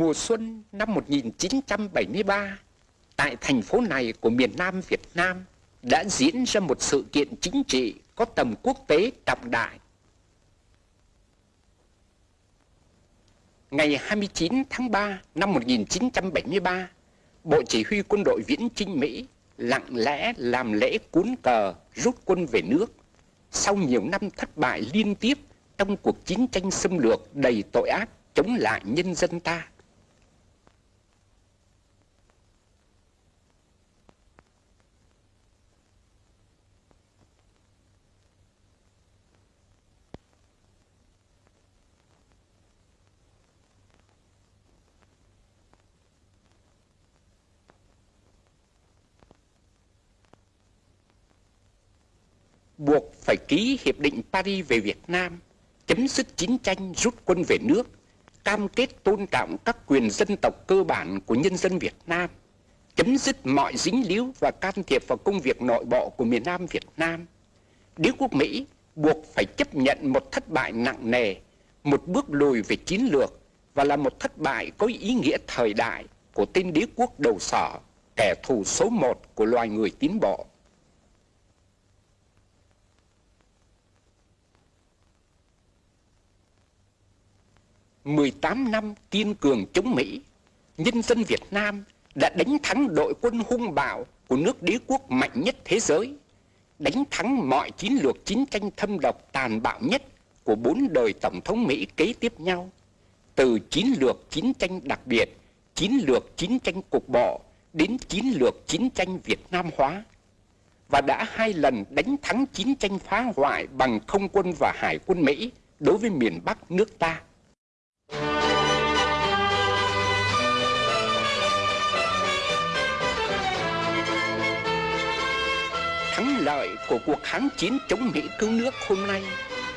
Mùa xuân năm 1973, tại thành phố này của miền Nam Việt Nam đã diễn ra một sự kiện chính trị có tầm quốc tế trọng đại. Ngày 29 tháng 3 năm 1973, Bộ Chỉ huy Quân đội Viễn Chinh Mỹ lặng lẽ làm lễ cuốn cờ rút quân về nước sau nhiều năm thất bại liên tiếp trong cuộc chiến tranh xâm lược đầy tội ác chống lại nhân dân ta. Buộc phải ký Hiệp định Paris về Việt Nam, chấm dứt chiến tranh rút quân về nước, cam kết tôn trọng các quyền dân tộc cơ bản của nhân dân Việt Nam, chấm dứt mọi dính líu và can thiệp vào công việc nội bộ của miền Nam Việt Nam. Đế quốc Mỹ buộc phải chấp nhận một thất bại nặng nề, một bước lùi về chiến lược và là một thất bại có ý nghĩa thời đại của tên đế quốc đầu sỏ, kẻ thù số một của loài người tiến bộ. 18 năm kiên cường chống Mỹ, nhân dân Việt Nam đã đánh thắng đội quân hung bạo của nước đế quốc mạnh nhất thế giới, đánh thắng mọi chiến lược chiến tranh thâm độc tàn bạo nhất của bốn đời Tổng thống Mỹ kế tiếp nhau, từ chiến lược chiến tranh đặc biệt, chiến lược chiến tranh cục bộ đến chiến lược chiến tranh Việt Nam hóa và đã hai lần đánh thắng chiến tranh phá hoại bằng không quân và hải quân Mỹ đối với miền Bắc nước ta. Của cuộc kháng chiến chống Mỹ cứu nước hôm nay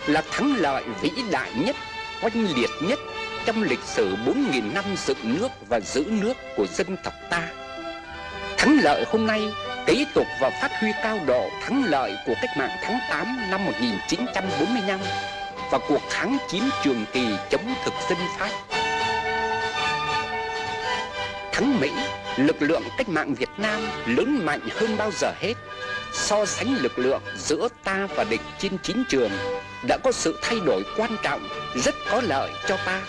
là thắng lợi vĩ đại nhất, oanh liệt nhất trong lịch sử 4.000 năm dựng nước và giữ nước của dân tộc ta. Thắng lợi hôm nay kế tục và phát huy cao độ thắng lợi của cách mạng tháng 8 năm 1945 và cuộc kháng chiến trường kỳ chống thực dân Pháp. Thắng Mỹ, lực lượng cách mạng Việt Nam lớn mạnh hơn bao giờ hết. So sánh lực lượng giữa ta và địch trên chiến trường đã có sự thay đổi quan trọng, rất có lợi cho ta.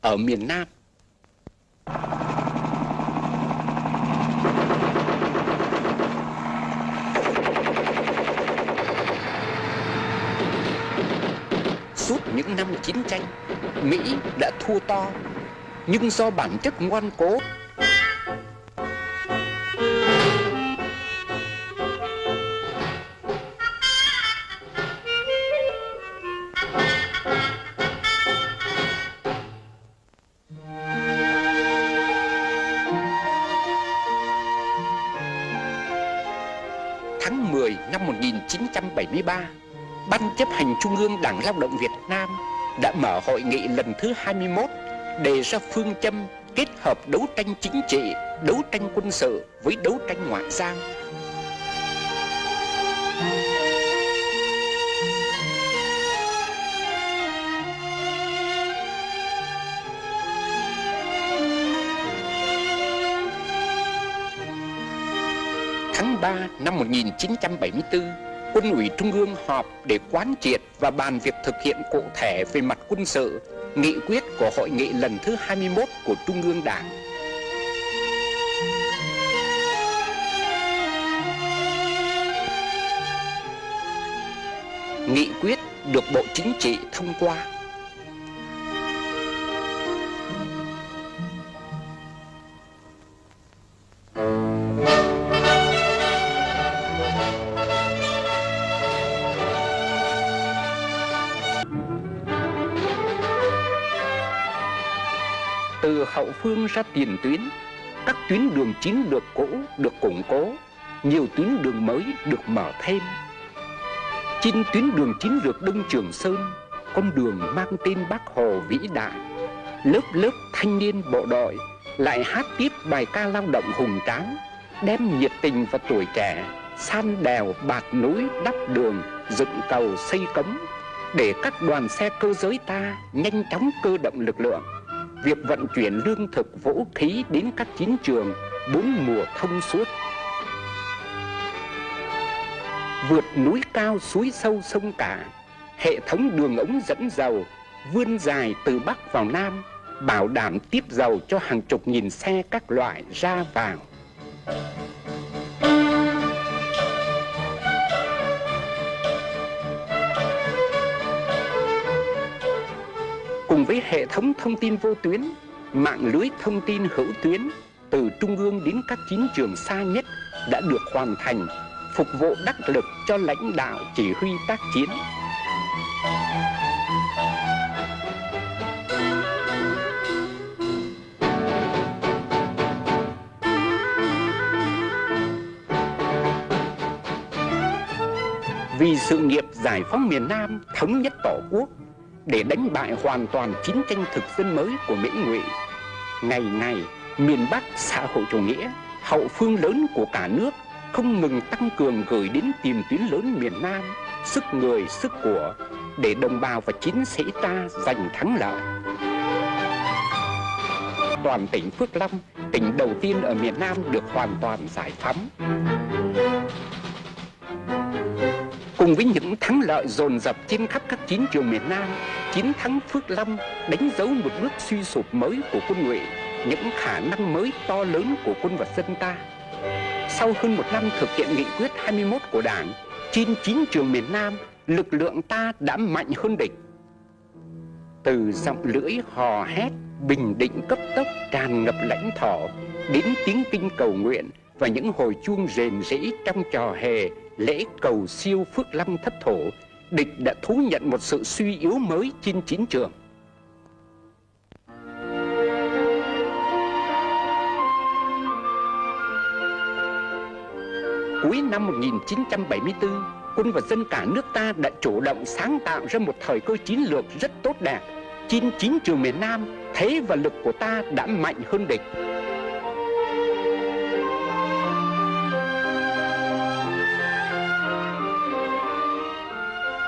Ở miền Nam, Suốt những năm chiến tranh, Mỹ đã thua to, nhưng do bản chất ngoan cố 1973 Ban chấp hành Trung ương Đảng Lao động Việt Nam đã mở hội nghị lần thứ 21 đề ra phương châm kết hợp đấu tranh chính trị, đấu tranh quân sự với đấu tranh ngoại giao. Tháng 3 năm 1974, quân ủy Trung ương họp để quán triệt và bàn việc thực hiện cụ thể về mặt quân sự, nghị quyết của hội nghị lần thứ 21 của Trung ương Đảng. Nghị quyết được Bộ Chính trị thông qua phương ra tiền tuyến. Các tuyến đường chính được cũ được củng cố. Nhiều tuyến đường mới được mở thêm. Trên tuyến đường chiến lược đông trường sơn, con đường mang tên bác hồ vĩ đại. Lớp lớp thanh niên bộ đội lại hát tiếp bài ca lao động hùng tráng, đem nhiệt tình và tuổi trẻ, san đèo bạt núi đắp đường, dựng cầu xây cống, để các đoàn xe cơ giới ta nhanh chóng cơ động lực lượng. Việc vận chuyển lương thực vũ khí đến các chiến trường bốn mùa thông suốt. Vượt núi cao suối sâu sông cả, hệ thống đường ống dẫn dầu vươn dài từ Bắc vào Nam, bảo đảm tiếp dầu cho hàng chục nghìn xe các loại ra vào. Cùng với hệ thống thông tin vô tuyến, mạng lưới thông tin hữu tuyến từ trung ương đến các chiến trường xa nhất đã được hoàn thành, phục vụ đắc lực cho lãnh đạo chỉ huy tác chiến. Vì sự nghiệp giải phóng miền Nam, thống nhất tổ quốc, để đánh bại hoàn toàn chiến tranh thực dân mới của Mỹ Ngụy. Ngày ngày, miền Bắc xã hội chủ nghĩa, hậu phương lớn của cả nước không ngừng tăng cường gửi đến tiền tuyến lớn miền Nam sức người, sức của để đồng bào và chiến sĩ ta giành thắng lợi. Toàn tỉnh Phước Long, tỉnh đầu tiên ở miền Nam được hoàn toàn giải phóng. Cùng với những thắng lợi dồn dập trên khắp các chiến trường miền Nam, chiến thắng Phước Long đánh dấu một bước suy sụp mới của quân Ngụy, những khả năng mới to lớn của quân và dân ta. Sau hơn một năm thực hiện nghị quyết 21 của Đảng, trên chiến trường miền Nam, lực lượng ta đã mạnh hơn địch. Từ giọng lưỡi hò hét, bình định cấp tốc tràn ngập lãnh thổ, đến tiếng kinh cầu nguyện và những hồi chuông rền rĩ trong trò hề lễ cầu siêu Phước Lâm thất thổ, địch đã thú nhận một sự suy yếu mới trên chiến trường. Cuối năm 1974, quân và dân cả nước ta đã chủ động sáng tạo ra một thời cơ chiến lược rất tốt đẹp. Trên chiến trường miền Nam, thế và lực của ta đã mạnh hơn địch.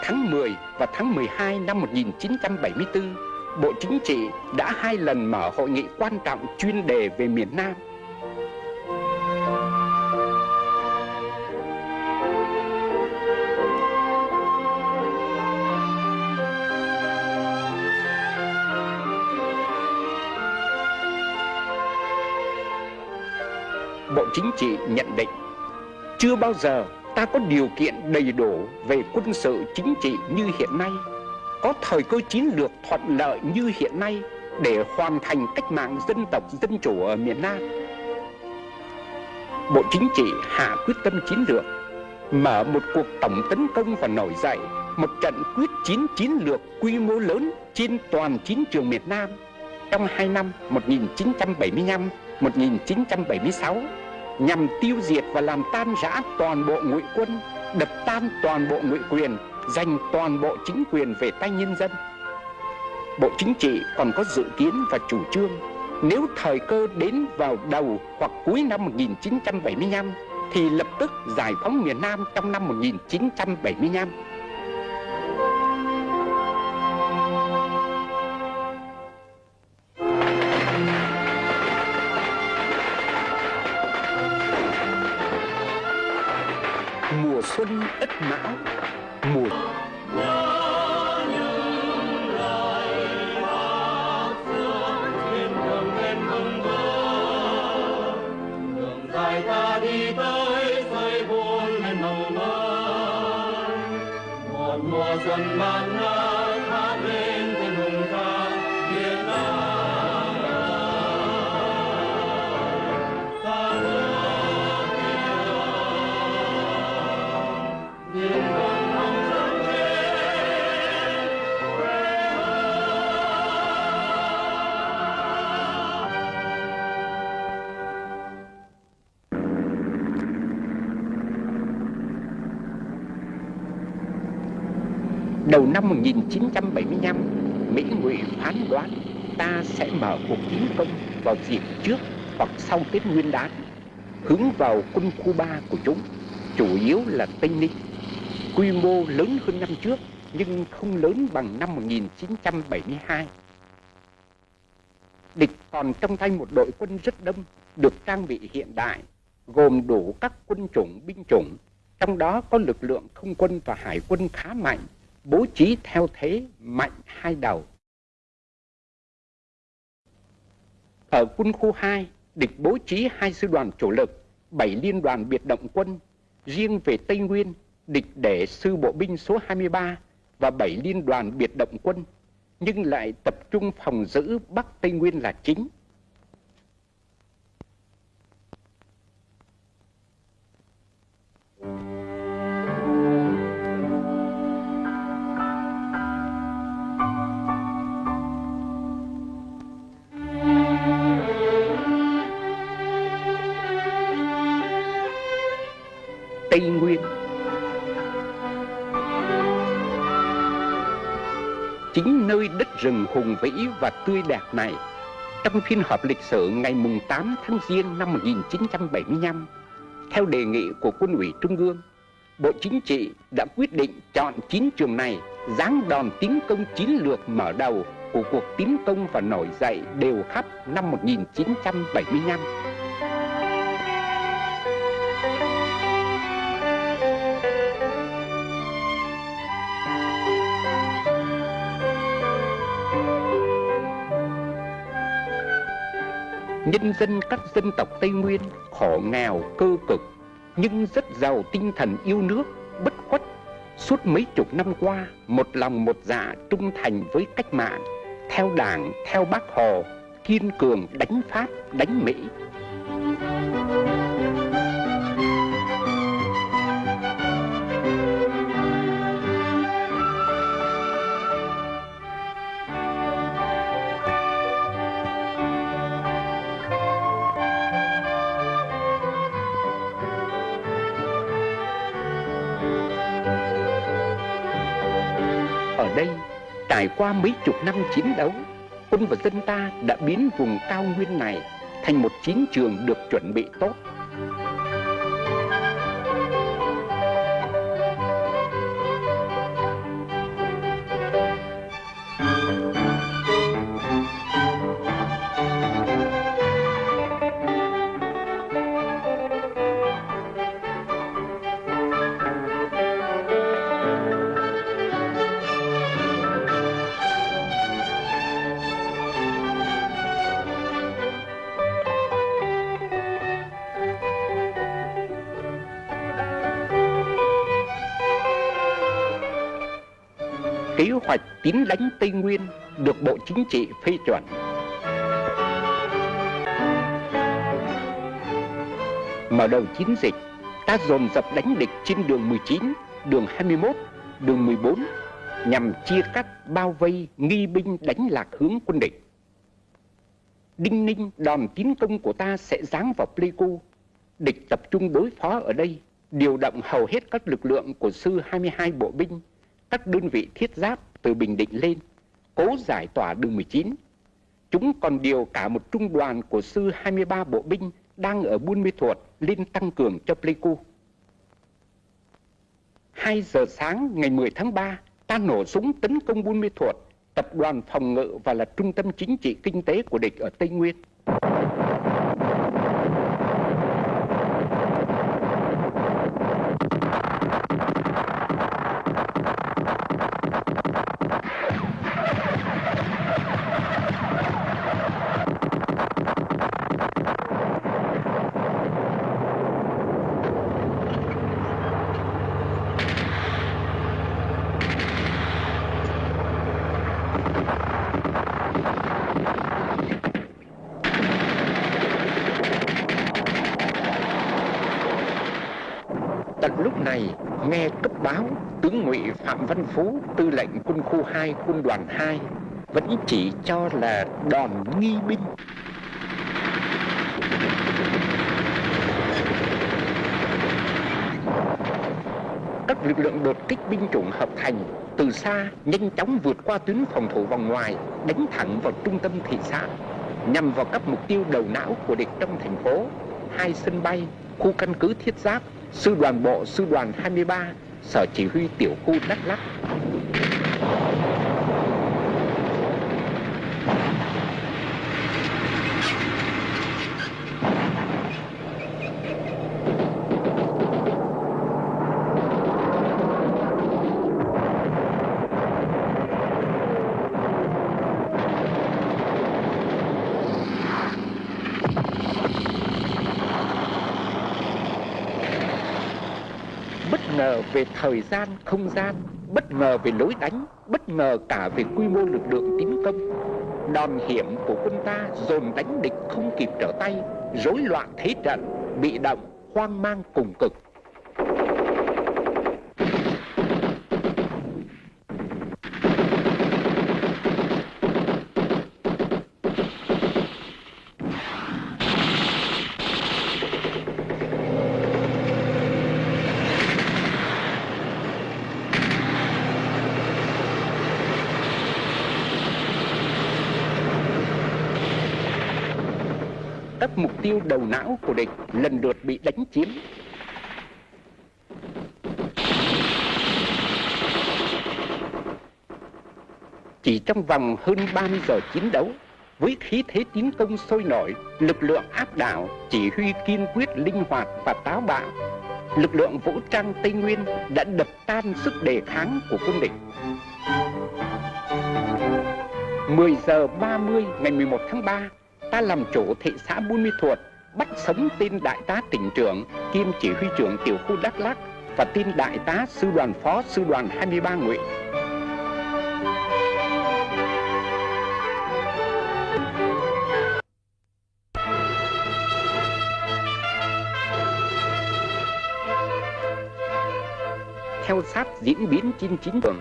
Tháng 10 và tháng 12 năm 1974, Bộ Chính trị đã hai lần mở hội nghị quan trọng chuyên đề về miền Nam. Bộ Chính trị nhận định chưa bao giờ ta có điều kiện đầy đủ về quân sự chính trị như hiện nay, có thời cơ chiến lược thuận lợi như hiện nay để hoàn thành cách mạng dân tộc dân chủ ở miền Nam. Bộ Chính trị hạ quyết tâm chiến lược, mở một cuộc tổng tấn công và nổi dậy một trận quyết chiến chiến lược quy mô lớn trên toàn chiến trường miền Nam trong hai năm 1975-1976 nhằm tiêu diệt và làm tan rã toàn bộ ngụy quân, đập tan toàn bộ ngụy quyền, giành toàn bộ chính quyền về tay nhân dân. Bộ Chính trị còn có dự kiến và chủ trương nếu thời cơ đến vào đầu hoặc cuối năm 1975 thì lập tức giải phóng miền Nam trong năm 1975. Xuân ất Đầu năm 1975, Mỹ Ngụy phán đoán ta sẽ mở cuộc tiến công vào dịp trước hoặc sau Tết Nguyên đán, hướng vào quân khu 3 của chúng, chủ yếu là Tây Ninh. Quy mô lớn hơn năm trước nhưng không lớn bằng năm 1972. Địch còn trong tay một đội quân rất đông, được trang bị hiện đại, gồm đủ các quân chủng, binh chủng, trong đó có lực lượng không quân và hải quân khá mạnh, bố trí theo thế mạnh hai đầu. Ở quân khu 2, địch bố trí hai sư đoàn chủ lực, bảy liên đoàn biệt động quân. Riêng về Tây Nguyên, địch để sư bộ binh số 23 và bảy liên đoàn biệt động quân, nhưng lại tập trung phòng giữ Bắc Tây Nguyên là chính. Tây Nguyên Chính nơi đất rừng hùng vĩ và tươi đẹp này, Trong phiên họp lịch sử ngày 8 tháng Giêng năm 1975 Theo đề nghị của quân ủy Trung ương, Bộ Chính trị đã quyết định chọn chín trường này giáng đòn tiến công chiến lược mở đầu của cuộc tiến công và nổi dậy đều khắp năm 1975. Nhân dân các dân tộc Tây Nguyên khổ nghèo cơ cực nhưng rất giàu tinh thần yêu nước, bất khuất. Suốt mấy chục năm qua, một lòng một dạ trung thành với cách mạng, theo đảng, theo bác Hồ, kiên cường đánh Pháp, đánh Mỹ. Trải qua mấy chục năm chiến đấu, quân và dân ta đã biến vùng cao nguyên này thành một chiến trường được chuẩn bị tốt. Tiến đánh Tây Nguyên được Bộ Chính trị phê chuẩn. Mở đầu chiến dịch, ta dồn dập đánh địch trên đường 19, đường 21, đường 14 nhằm chia cắt, bao vây, nghi binh đánh lạc hướng quân địch. Đinh ninh đòn tiến công của ta sẽ giáng vào Pleiku. Địch tập trung đối phó ở đây, điều động hầu hết các lực lượng của sư 22 bộ binh, các đơn vị thiết giáp từ Bình Định lên, cố giải tỏa đường 19. Chúng còn điều cả một trung đoàn của sư 23 bộ binh đang ở Buôn Mê Thuột lên tăng cường cho Pleiku. 2 giờ sáng ngày 10 tháng 3, ta nổ súng tấn công Buôn Mê Thuột, tập đoàn phòng ngự và là trung tâm chính trị kinh tế của địch ở Tây Nguyên. Phạm Văn Phú, tư lệnh quân khu 2, quân đoàn 2, vẫn chỉ cho là đòn nghi binh. Các lực lượng đột kích binh chủng hợp thành từ xa nhanh chóng vượt qua tuyến phòng thủ vòng ngoài, đánh thẳng vào trung tâm thị xã, nhằm vào các mục tiêu đầu não của địch trong thành phố, hai sân bay, khu căn cứ thiết giáp sư đoàn bộ sư đoàn 23 sở chỉ huy tiểu khu Đắk Lắk ngờ về thời gian, không gian, bất ngờ về lối đánh, bất ngờ cả về quy mô lực lượng tiến công. Đòn hiểm của quân ta dồn đánh địch không kịp trở tay, rối loạn thế trận, bị động, hoang mang cùng cực. các mục tiêu đầu não của địch lần lượt bị đánh chiếm. Chỉ trong vòng hơn 30 giờ chiến đấu, với khí thế tiến công sôi nổi, lực lượng áp đảo, chỉ huy kiên quyết, linh hoạt và táo bạo, lực lượng vũ trang Tây Nguyên đã đập tan sức đề kháng của quân địch. 10 giờ 30 ngày 11 tháng 3, ta làm chủ thị xã Buôn Mi Thuột, bắt sống tin đại tá tỉnh trưởng kiêm chỉ huy trưởng tiểu khu Đắk Lắk và tin đại tá sư đoàn phó sư đoàn 23 Ngụy. Theo sát diễn biến trên chiến trường,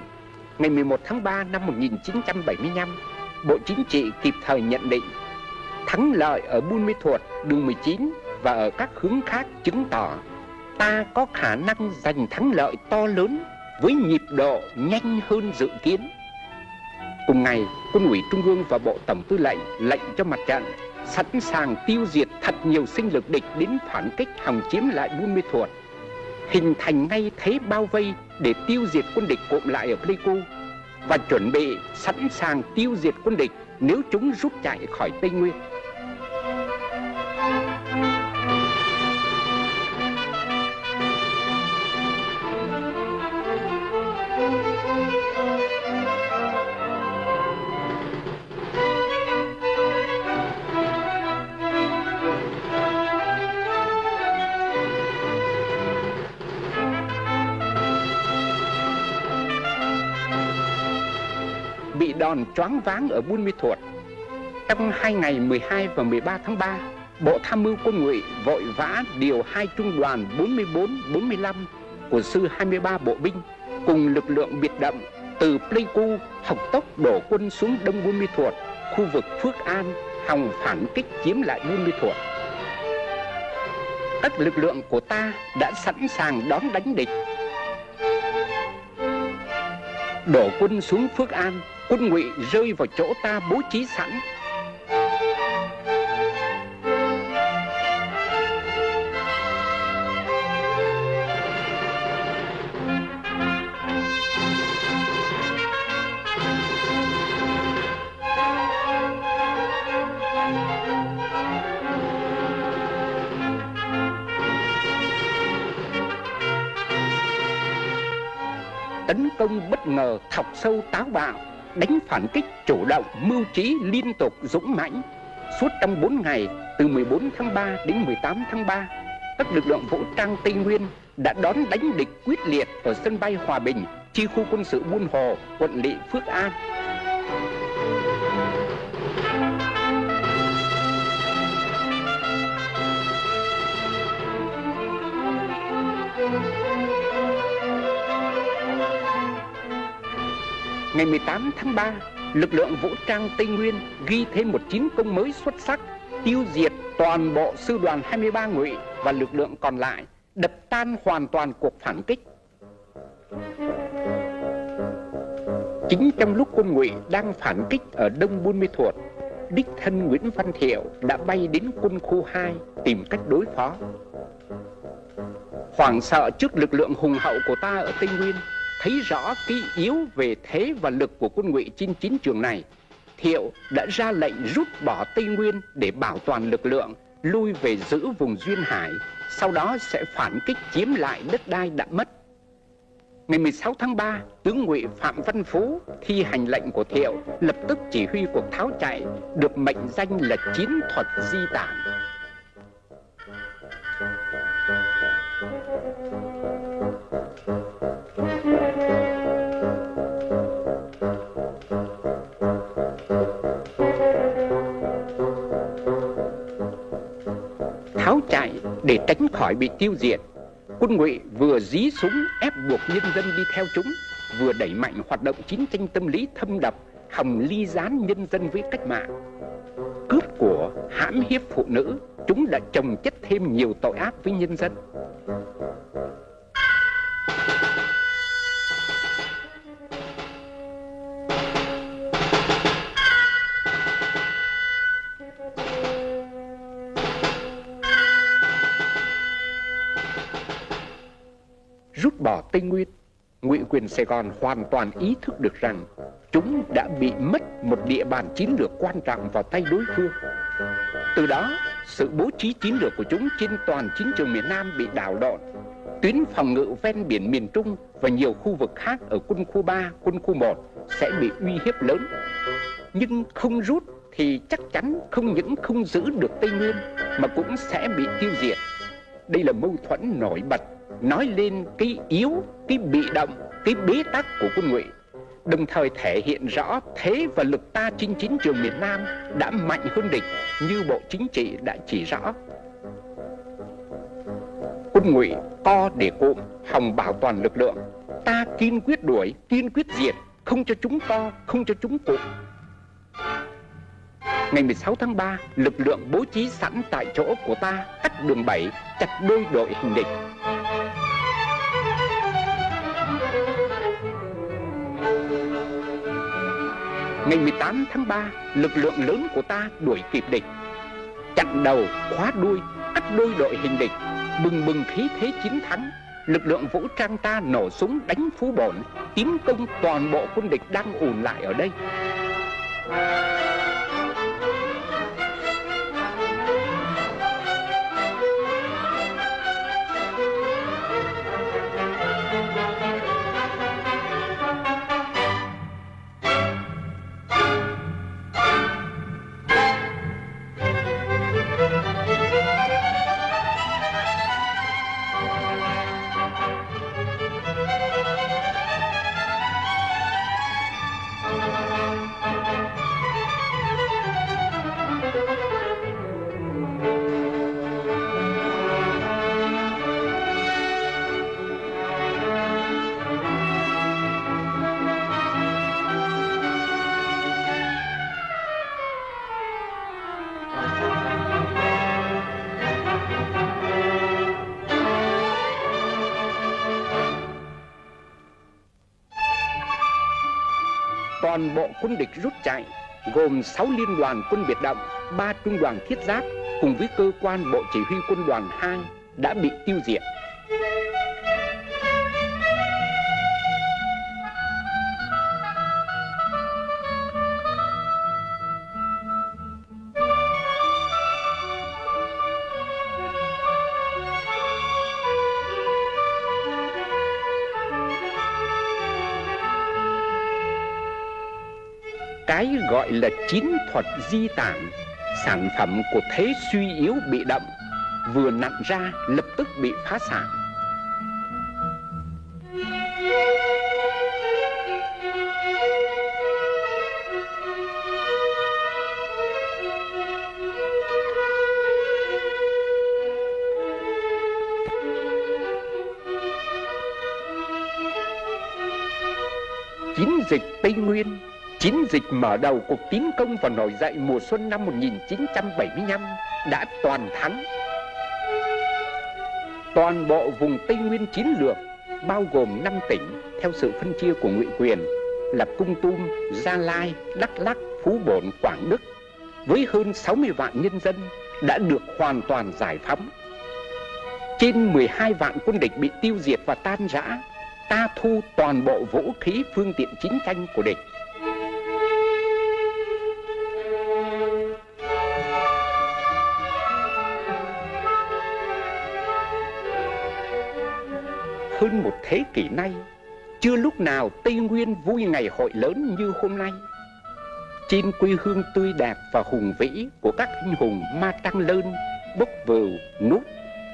ngày 11 tháng 3 năm 1975, Bộ Chính trị kịp thời nhận định thắng lợi ở Buôn Mê Thuột, đường 19 và ở các hướng khác chứng tỏ ta có khả năng giành thắng lợi to lớn với nhịp độ nhanh hơn dự kiến. Cùng ngày, Quân ủy Trung ương và Bộ Tổng Tư lệnh lệnh cho mặt trận sẵn sàng tiêu diệt thật nhiều sinh lực địch đến phản kích hòng chiếm lại Buôn Mê Thuột, hình thành ngay thế bao vây để tiêu diệt quân địch cụm lại ở Pleiku và chuẩn bị sẵn sàng tiêu diệt quân địch nếu chúng rút chạy khỏi Tây Nguyên. Choáng váng ở Buôn Mê Thuột. Trong hai ngày 12 và 13 tháng 3, Bộ Tham mưu Quân ngụy vội vã điều hai trung đoàn 44-45 của sư 23 bộ binh cùng lực lượng biệt động từ Pleiku học tốc đổ quân xuống đông Buôn Mê Thuột, khu vực Phước An, hòng phản kích chiếm lại Buôn Mê Thuột. Các lực lượng của ta đã sẵn sàng đón đánh địch. Đổ quân xuống Phước An, quân ngụy rơi vào chỗ ta bố trí sẵn. Tấn công bất ngờ thọc sâu táo bạo đánh phản kích chủ động, mưu trí, liên tục, dũng mãnh. Suốt trong 4 ngày, từ 14 tháng 3 đến 18 tháng 3 các lực lượng vũ trang Tây Nguyên đã đón đánh địch quyết liệt ở sân bay Hòa Bình, chi khu quân sự Buôn Hồ, quận lỵ Phước An. Ngày 18 tháng 3, lực lượng vũ trang Tây Nguyên ghi thêm một chiến công mới xuất sắc, tiêu diệt toàn bộ sư đoàn 23 ngụy và lực lượng còn lại, đập tan hoàn toàn cuộc phản kích. Chính trong lúc quân ngụy đang phản kích ở Đông Buôn Mê Thuột, đích thân Nguyễn Văn Thiệu đã bay đến quân khu 2 tìm cách đối phó. Hoảng sợ trước lực lượng hùng hậu của ta ở Tây Nguyên, thấy rõ cái yếu về thế và lực của quân ngụy trên chiến trường này, Thiệu đã ra lệnh rút bỏ Tây Nguyên để bảo toàn lực lượng, lui về giữ vùng Duyên Hải, sau đó sẽ phản kích chiếm lại đất đai đã mất. Ngày 16 tháng 3, tướng ngụy Phạm Văn Phú thi hành lệnh của Thiệu, lập tức chỉ huy cuộc tháo chạy, được mệnh danh là chiến thuật di tản. Để tránh khỏi bị tiêu diệt. Quân ngụy vừa dí súng ép buộc nhân dân đi theo chúng, Vừa đẩy mạnh hoạt động chiến tranh tâm lý thâm độc Hòng ly gián nhân dân với cách mạng. Cướp của hãm hiếp phụ nữ, Chúng đã trồng chất thêm nhiều tội ác với nhân dân. Quyền Sài Gòn hoàn toàn ý thức được rằng chúng đã bị mất một địa bàn chiến lược quan trọng vào tay đối phương. Từ đó, sự bố trí chiến lược của chúng trên toàn chiến trường miền Nam bị đảo lộn. Tuyến phòng ngự ven biển miền Trung và nhiều khu vực khác ở quân khu 3, quân khu 1 sẽ bị uy hiếp lớn. Nhưng không rút thì chắc chắn không những không giữ được Tây Nguyên mà cũng sẽ bị tiêu diệt. Đây là mâu thuẫn nổi bật nói lên cái yếu, cái bị động, cái bế tắc của quân ngụy đồng thời thể hiện rõ thế và lực ta trên chiến trường miền Nam đã mạnh hơn địch như Bộ Chính trị đã chỉ rõ. Quân ngụy co để cụm, hòng bảo toàn lực lượng. Ta kiên quyết đuổi, kiên quyết diệt, không cho chúng co, không cho chúng cụm. Ngày 16 tháng 3, lực lượng bố trí sẵn tại chỗ của ta cắt đường 7, chặt đôi đội hình địch. Ngày 18 tháng 3, lực lượng lớn của ta đuổi kịp địch. Chặn đầu, khóa đuôi, cắt đôi đội hình địch, bừng bừng khí thế chiến thắng. Lực lượng vũ trang ta nổ súng đánh phú bổn, tiến công toàn bộ quân địch đang ùn lại ở đây. Toàn bộ quân địch rút chạy gồm 6 liên đoàn quân biệt động, 3 trung đoàn thiết giáp cùng với cơ quan bộ chỉ huy quân đoàn 2 đã bị tiêu diệt. Gọi là chín thuật di tản. Sản phẩm của thế suy yếu bị động vừa nặn ra lập tức bị phá sản. Chiến dịch Tây Nguyên Chiến dịch mở đầu cuộc tiến công và nổi dậy mùa xuân năm 1975 đã toàn thắng. Toàn bộ vùng Tây Nguyên chiến lược bao gồm 5 tỉnh theo sự phân chia của ngụy quyền là Cung Tum, Gia Lai, Đắk Lắk, Phú Bổn, Quảng Đức với hơn 60 vạn nhân dân đã được hoàn toàn giải phóng. Trên 12 vạn quân địch bị tiêu diệt và tan rã, ta thu toàn bộ vũ khí phương tiện chiến tranh của địch. Thế kỷ nay Chưa lúc nào Tây Nguyên vui ngày hội lớn như hôm nay. Trên quê hương tươi đẹp và hùng vĩ của các anh hùng Ma tăng Lơn, Bốc Vừu, Nút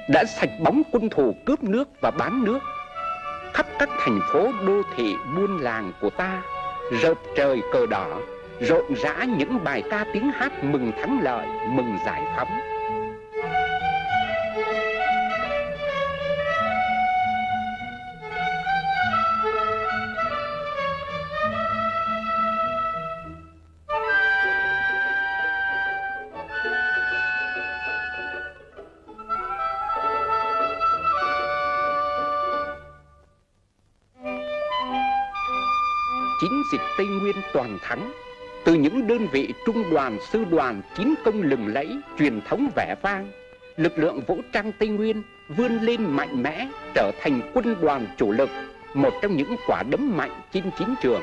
Đã sạch bóng quân thù cướp nước và bán nước. Khắp các thành phố đô thị buôn làng của ta Rợp trời cờ đỏ Rộn rã những bài ca tiếng hát mừng thắng lợi, mừng giải phóng. Toàn thắng. Từ những đơn vị trung đoàn, sư đoàn, chiến công lừng lẫy, truyền thống vẻ vang, lực lượng vũ trang Tây Nguyên vươn lên mạnh mẽ, trở thành quân đoàn chủ lực, một trong những quả đấm mạnh trên chiến trường.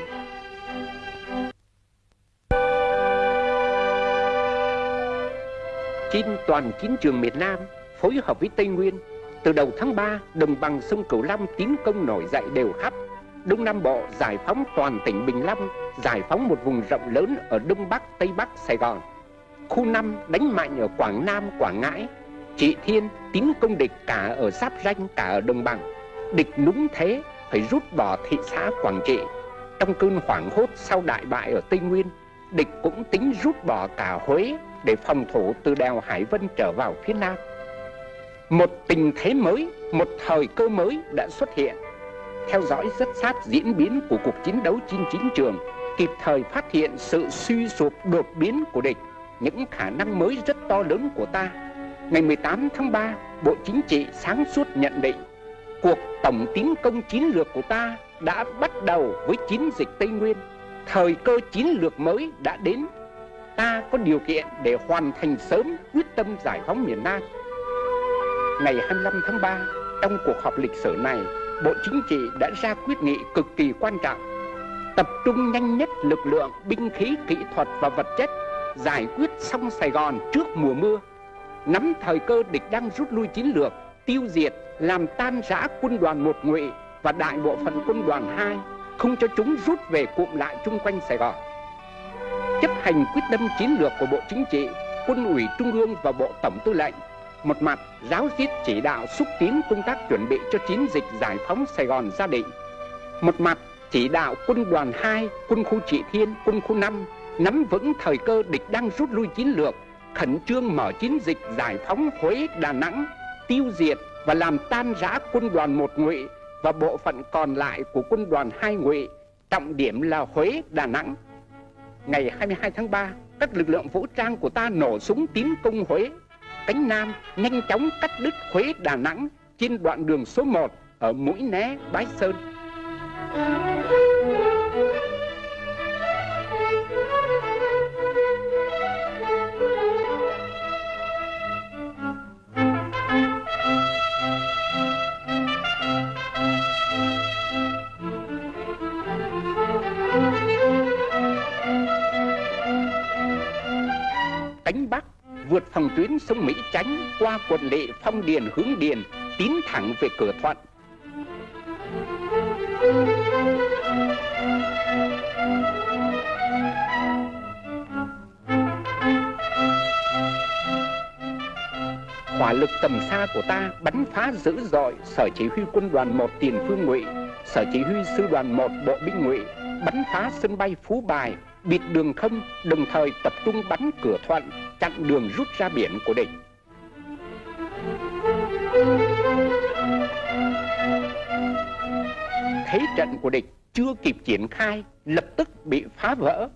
Trên toàn chiến trường miền Nam, phối hợp với Tây Nguyên, từ đầu tháng 3, đồng bằng sông Cửu Long tiến công nổi dậy đều khắp. Đông Nam Bộ giải phóng toàn tỉnh Bình Long, giải phóng một vùng rộng lớn ở Đông Bắc, Tây Bắc, Sài Gòn. Khu 5 đánh mạnh ở Quảng Nam, Quảng Ngãi. Trị Thiên tiến công địch cả ở Giáp Ranh, cả ở Đồng Bằng. Địch núng thế, phải rút bỏ thị xã Quảng Trị. Trong cơn hoảng hốt sau đại bại ở Tây Nguyên, địch cũng tính rút bỏ cả Huế để phòng thủ từ đèo Hải Vân trở vào phía Nam. Một tình thế mới, một thời cơ mới đã xuất hiện. Theo dõi rất sát diễn biến của cuộc chiến đấu trên chiến trường, kịp thời phát hiện sự suy sụp đột biến của địch, những khả năng mới rất to lớn của ta. Ngày 18 tháng 3, Bộ Chính trị sáng suốt nhận định, cuộc tổng tiến công chiến lược của ta đã bắt đầu với chiến dịch Tây Nguyên. Thời cơ chiến lược mới đã đến. Ta có điều kiện để hoàn thành sớm quyết tâm giải phóng miền Nam ngày 25 tháng 3, trong cuộc họp lịch sử này, Bộ Chính trị đã ra quyết nghị cực kỳ quan trọng. Tập trung nhanh nhất lực lượng, binh khí, kỹ thuật và vật chất, giải quyết xong Sài Gòn trước mùa mưa. Nắm thời cơ địch đang rút lui chiến lược, tiêu diệt, làm tan rã quân đoàn một ngụy và đại bộ phận quân đoàn 2, không cho chúng rút về cụm lại chung quanh Sài Gòn. Chấp hành quyết tâm chiến lược của Bộ Chính trị, Quân ủy Trung ương và Bộ Tổng Tư lệnh một mặt giáo diết chỉ đạo xúc tiến công tác chuẩn bị cho chiến dịch giải phóng Sài Gòn gia định Một mặt chỉ đạo quân đoàn 2, quân khu Trị Thiên, quân khu 5 nắm vững thời cơ địch đang rút lui chiến lược, khẩn trương mở chiến dịch giải phóng Huế, Đà Nẵng, tiêu diệt và làm tan rã quân đoàn một ngụy và bộ phận còn lại của quân đoàn hai ngụy, trọng điểm là Huế, Đà Nẵng. Ngày 22 tháng 3, các lực lượng vũ trang của ta nổ súng tiến công Huế, cánh Nam nhanh chóng cắt đứt Huế Đà Nẵng trên đoạn đường số 1 ở Mũi Né, Bái Sơn cánh Bắc vượt phòng tuyến sông Mỹ Chánh qua quận lệ Phong Điền hướng Điền, tiến thẳng về cửa Thuận. Hỏa lực tầm xa của ta bắn phá dữ dội sở chỉ huy quân đoàn 1 tiền phương ngụy, sở chỉ huy sư đoàn 1 bộ binh ngụy, bắn phá sân bay Phú Bài, bịt đường không, đồng thời tập trung bắn cửa thuận, chặn đường rút ra biển của địch. Thế trận của địch chưa kịp triển khai, lập tức bị phá vỡ.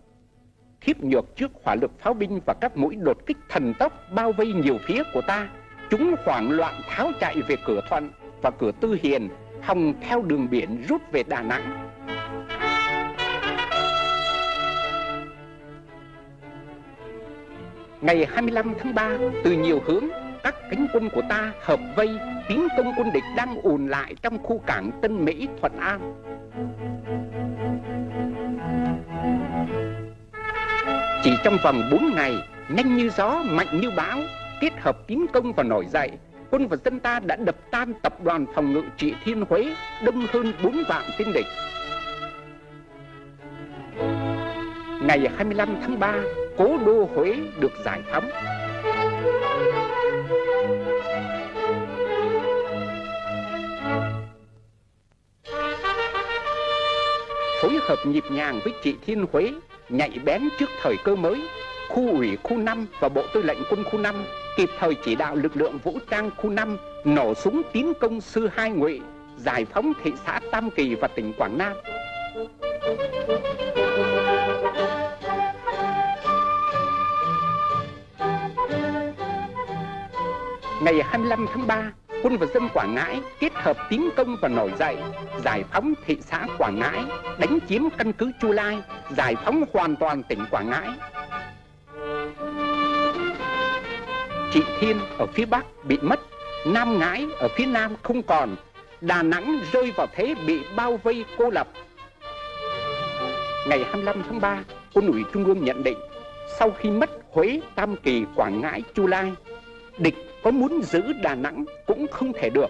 Khiếp nhược trước hỏa lực pháo binh và các mũi đột kích thần tốc bao vây nhiều phía của ta, chúng hoảng loạn tháo chạy về cửa thuận và cửa tư hiền, hòng theo đường biển rút về Đà Nẵng. Ngày 25 tháng 3, từ nhiều hướng, các cánh quân của ta hợp vây tiến công quân địch đang ùn lại trong khu cảng Tân Mỹ, Thuận An. Chỉ trong vòng 4 ngày, nhanh như gió, mạnh như bão, kết hợp tiến công và nổi dậy, quân và dân ta đã đập tan tập đoàn phòng ngự trị Thiên Huế, đông hơn 4 vạn tên địch. Ngày 25 tháng 3, cố đô Huế được giải phóng. Phối hợp nhịp nhàng với chị Thiên Huế, nhạy bén trước thời cơ mới, khu ủy khu 5 và Bộ Tư lệnh quân khu 5 kịp thời chỉ đạo lực lượng vũ trang khu 5 nổ súng tiến công sư hai ngụy, giải phóng thị xã Tam Kỳ và tỉnh Quảng Nam. Ngày 25 tháng 3, quân và dân Quảng Ngãi kết hợp tiến công và nổi dậy, giải phóng thị xã Quảng Ngãi, đánh chiếm căn cứ Chu Lai, giải phóng hoàn toàn tỉnh Quảng Ngãi. Trị Thiên ở phía Bắc bị mất, Nam Ngãi ở phía Nam không còn, Đà Nẵng rơi vào thế bị bao vây cô lập. Ngày 25 tháng 3, quân ủy Trung ương nhận định sau khi mất Huế, Tam Kỳ, Quảng Ngãi, Chu Lai, địch có muốn giữ Đà Nẵng cũng không thể được.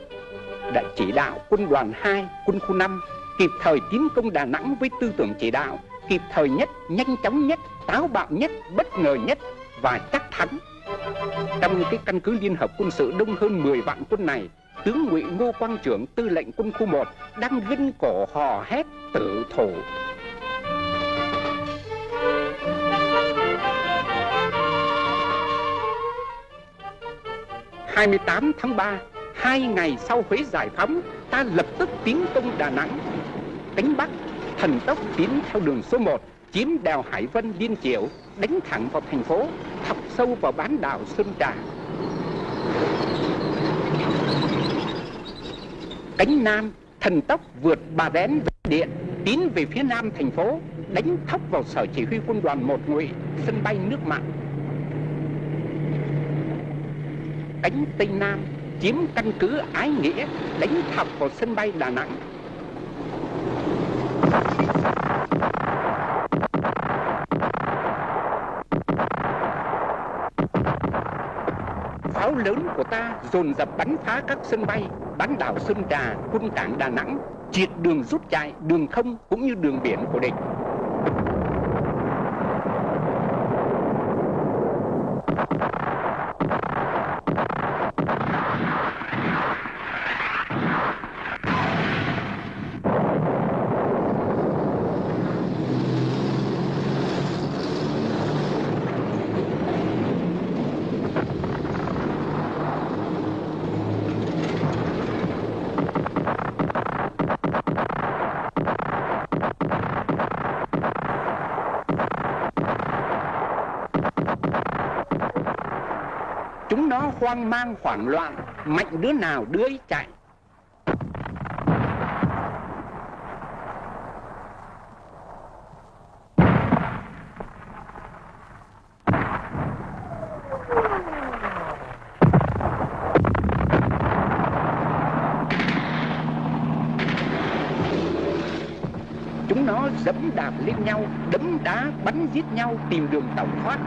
Đã chỉ đạo quân đoàn 2, quân khu 5 kịp thời tiến công Đà Nẵng với tư tưởng chỉ đạo kịp thời nhất, nhanh chóng nhất, táo bạo nhất, bất ngờ nhất và chắc thắng. Trong cái căn cứ liên hợp quân sự đông hơn 10 vạn quân này, tướng ngụy Ngô Quang Trưởng tư lệnh quân khu 1 đang gân cổ hò hét tử thủ 28 tháng 3, hai ngày sau Huế giải phóng, ta lập tức tiến công Đà Nẵng. Cánh Bắc, thần tốc tiến theo đường số 1, chiếm đèo Hải Vân Liên Chiểu, đánh thẳng vào thành phố, thọc sâu vào bán đảo Sơn Trà. Cánh Nam, thần tốc vượt Bà Rén Điện, tiến về phía nam thành phố, đánh thốc vào sở chỉ huy quân đoàn một ngụy, sân bay nước mặn đánh Tây Nam, chiếm căn cứ Ái Nghĩa, đánh thọc vào sân bay Đà Nẵng. Pháo lớn của ta dồn dập bắn phá các sân bay, bán đảo Sơn Trà, quân cảng Đà Nẵng, triệt đường rút chạy, đường không cũng như đường biển của địch. Hoang mang hoảng loạn, mạnh đứa nào đứa ấy chạy. Chúng nó dẫm đạp lên nhau, đấm đá, bắn giết nhau, tìm đường tẩu thoát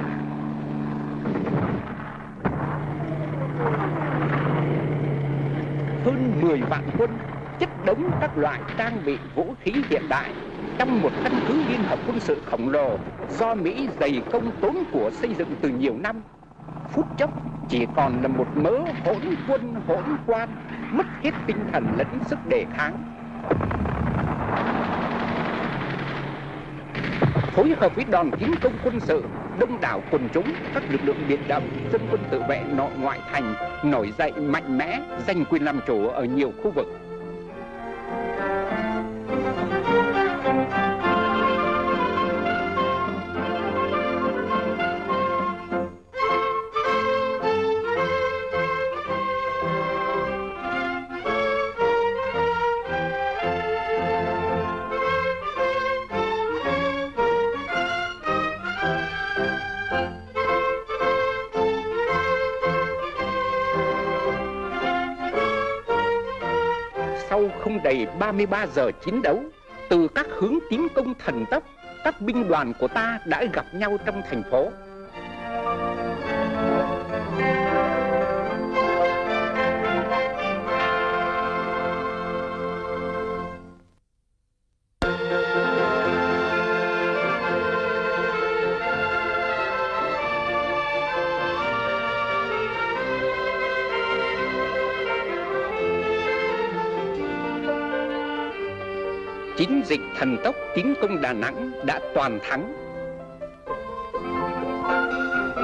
hơn 10 vạn quân chất đống các loại trang bị vũ khí hiện đại trong một căn cứ liên hợp quân sự khổng lồ do Mỹ dày công tốn của xây dựng từ nhiều năm. Phút chốc, chỉ còn là một mớ hỗn quân hỗn quan, mất hết tinh thần lẫn sức đề kháng. Phối hợp với đoàn tiến công quân sự, đông đảo quần chúng, các lực lượng biệt động, dân quân tự vệ nội ngoại thành nổi dậy mạnh mẽ, giành quyền làm chủ ở nhiều khu vực. Đầy 33 giờ chiến đấu, từ các hướng tiến công thần tốc, các binh đoàn của ta đã gặp nhau trong thành phố. Thần tốc tiến công Đà Nẵng đã toàn thắng.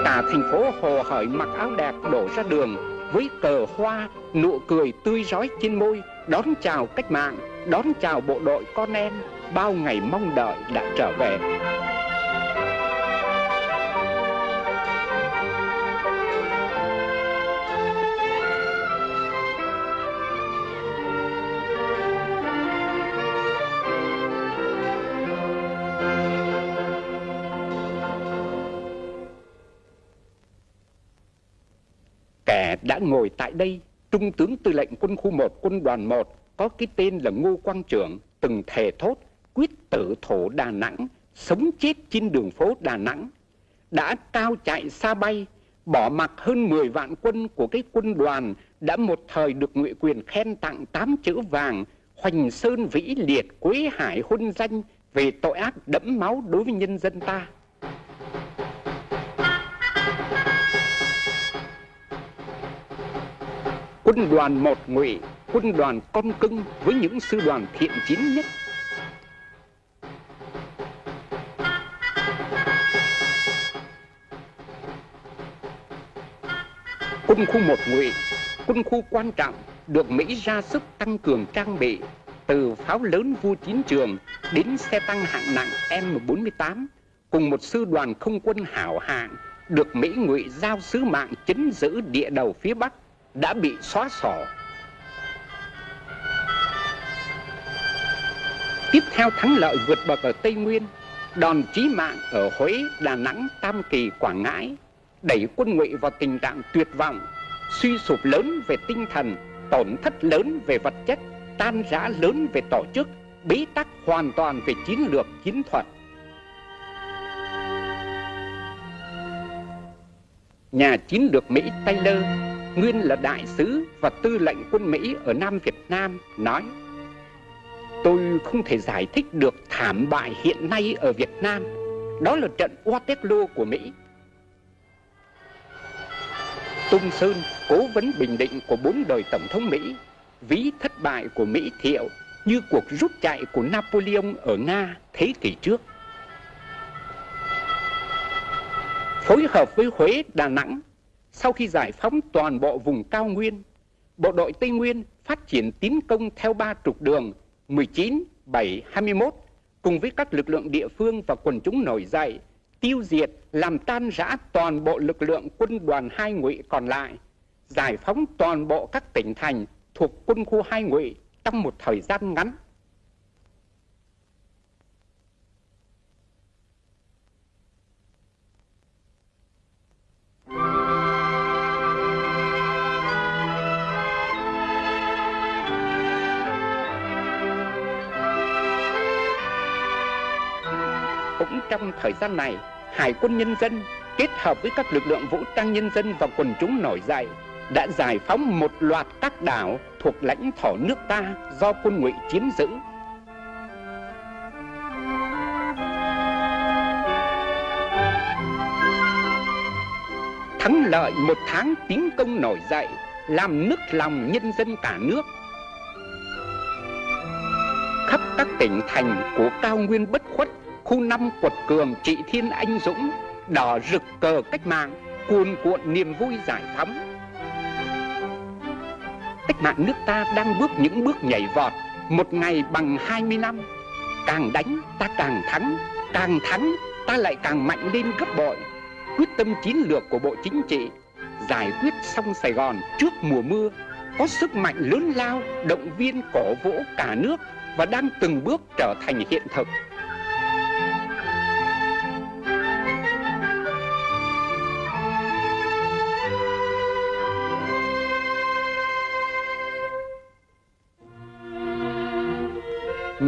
Cả thành phố hồ hởi mặc áo đẹp đổ ra đường với cờ hoa, nụ cười tươi rói trên môi, đón chào cách mạng, đón chào bộ đội con em, bao ngày mong đợi đã trở về. Ngồi tại đây, Trung tướng tư lệnh quân khu 1 quân đoàn 1 có cái tên là Ngô Quang Trưởng từng thề thốt quyết tử thổ Đà Nẵng, sống chết trên đường phố Đà Nẵng, đã cao chạy xa bay, bỏ mặc hơn 10 vạn quân của cái quân đoàn đã một thời được ngụy quyền khen tặng tám chữ vàng, hoành sơn vĩ liệt quế hải huân danh về tội ác đẫm máu đối với nhân dân ta. Quân đoàn một ngụy, quân đoàn con cưng với những sư đoàn thiện chiến nhất. Quân khu một ngụy, quân khu quan trọng được Mỹ ra sức tăng cường trang bị từ pháo lớn vu chiến trường đến xe tăng hạng nặng M48 cùng một sư đoàn không quân hảo hạng được Mỹ ngụy giao sứ mạng chấn giữ địa đầu phía Bắc đã bị xóa sổ. Tiếp theo thắng lợi vượt bậc ở Tây Nguyên, đòn chí mạng ở Huế, Đà Nẵng, Tam Kỳ, Quảng Ngãi đẩy quân ngụy vào tình trạng tuyệt vọng, suy sụp lớn về tinh thần, tổn thất lớn về vật chất, tan rã lớn về tổ chức, bế tắc hoàn toàn về chiến lược chiến thuật. Nhà chiến lược Mỹ Taylor, nguyên là đại sứ và tư lệnh quân Mỹ ở Nam Việt Nam, nói Tôi không thể giải thích được thảm bại hiện nay ở Việt Nam. Đó là trận Waterloo của Mỹ. Tung Sơn, cố vấn bình định của bốn đời Tổng thống Mỹ, ví thất bại của Mỹ thiệu như cuộc rút chạy của Napoleon ở Nga thế kỷ trước. Phối hợp với Huế, Đà Nẵng, sau khi giải phóng toàn bộ vùng cao nguyên, bộ đội Tây Nguyên phát triển tiến công theo ba trục đường 19, 7, 21 cùng với các lực lượng địa phương và quần chúng nổi dậy tiêu diệt, làm tan rã toàn bộ lực lượng quân đoàn hai ngụy còn lại, giải phóng toàn bộ các tỉnh thành thuộc quân khu hai ngụy trong một thời gian ngắn. Cũng trong thời gian này, Hải quân nhân dân kết hợp với các lực lượng vũ trang nhân dân và quần chúng nổi dậy đã giải phóng một loạt các đảo thuộc lãnh thổ nước ta do quân ngụy chiếm giữ. Thắng lợi một tháng tiến công nổi dậy làm nức lòng nhân dân cả nước. Khắp các tỉnh thành của cao nguyên bất khuất khu năm quật cường trị thiên anh dũng, đỏ rực cờ cách mạng, cuồn cuộn niềm vui giải phóng. Cách mạng nước ta đang bước những bước nhảy vọt, một ngày bằng 20 năm. Càng đánh ta càng thắng càng thắng ta lại càng mạnh lên gấp bội. Quyết tâm chiến lược của bộ chính trị, giải quyết xong Sài Gòn trước mùa mưa, có sức mạnh lớn lao, động viên cổ vũ cả nước và đang từng bước trở thành hiện thực.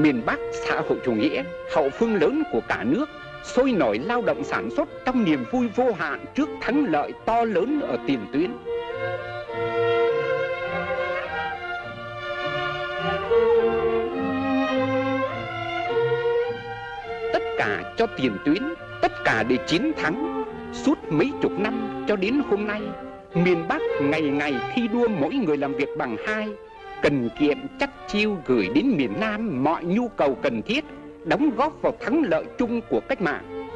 Miền Bắc xã hội chủ nghĩa, hậu phương lớn của cả nước, sôi nổi lao động sản xuất trong niềm vui vô hạn trước thắng lợi to lớn ở tiền tuyến. Tất cả cho tiền tuyến, tất cả để chiến thắng. Suốt mấy chục năm cho đến hôm nay, miền Bắc ngày ngày thi đua mỗi người làm việc bằng hai, cần kiệm chắc chiêu gửi đến miền Nam mọi nhu cầu cần thiết, đóng góp vào thắng lợi chung của cách mạng.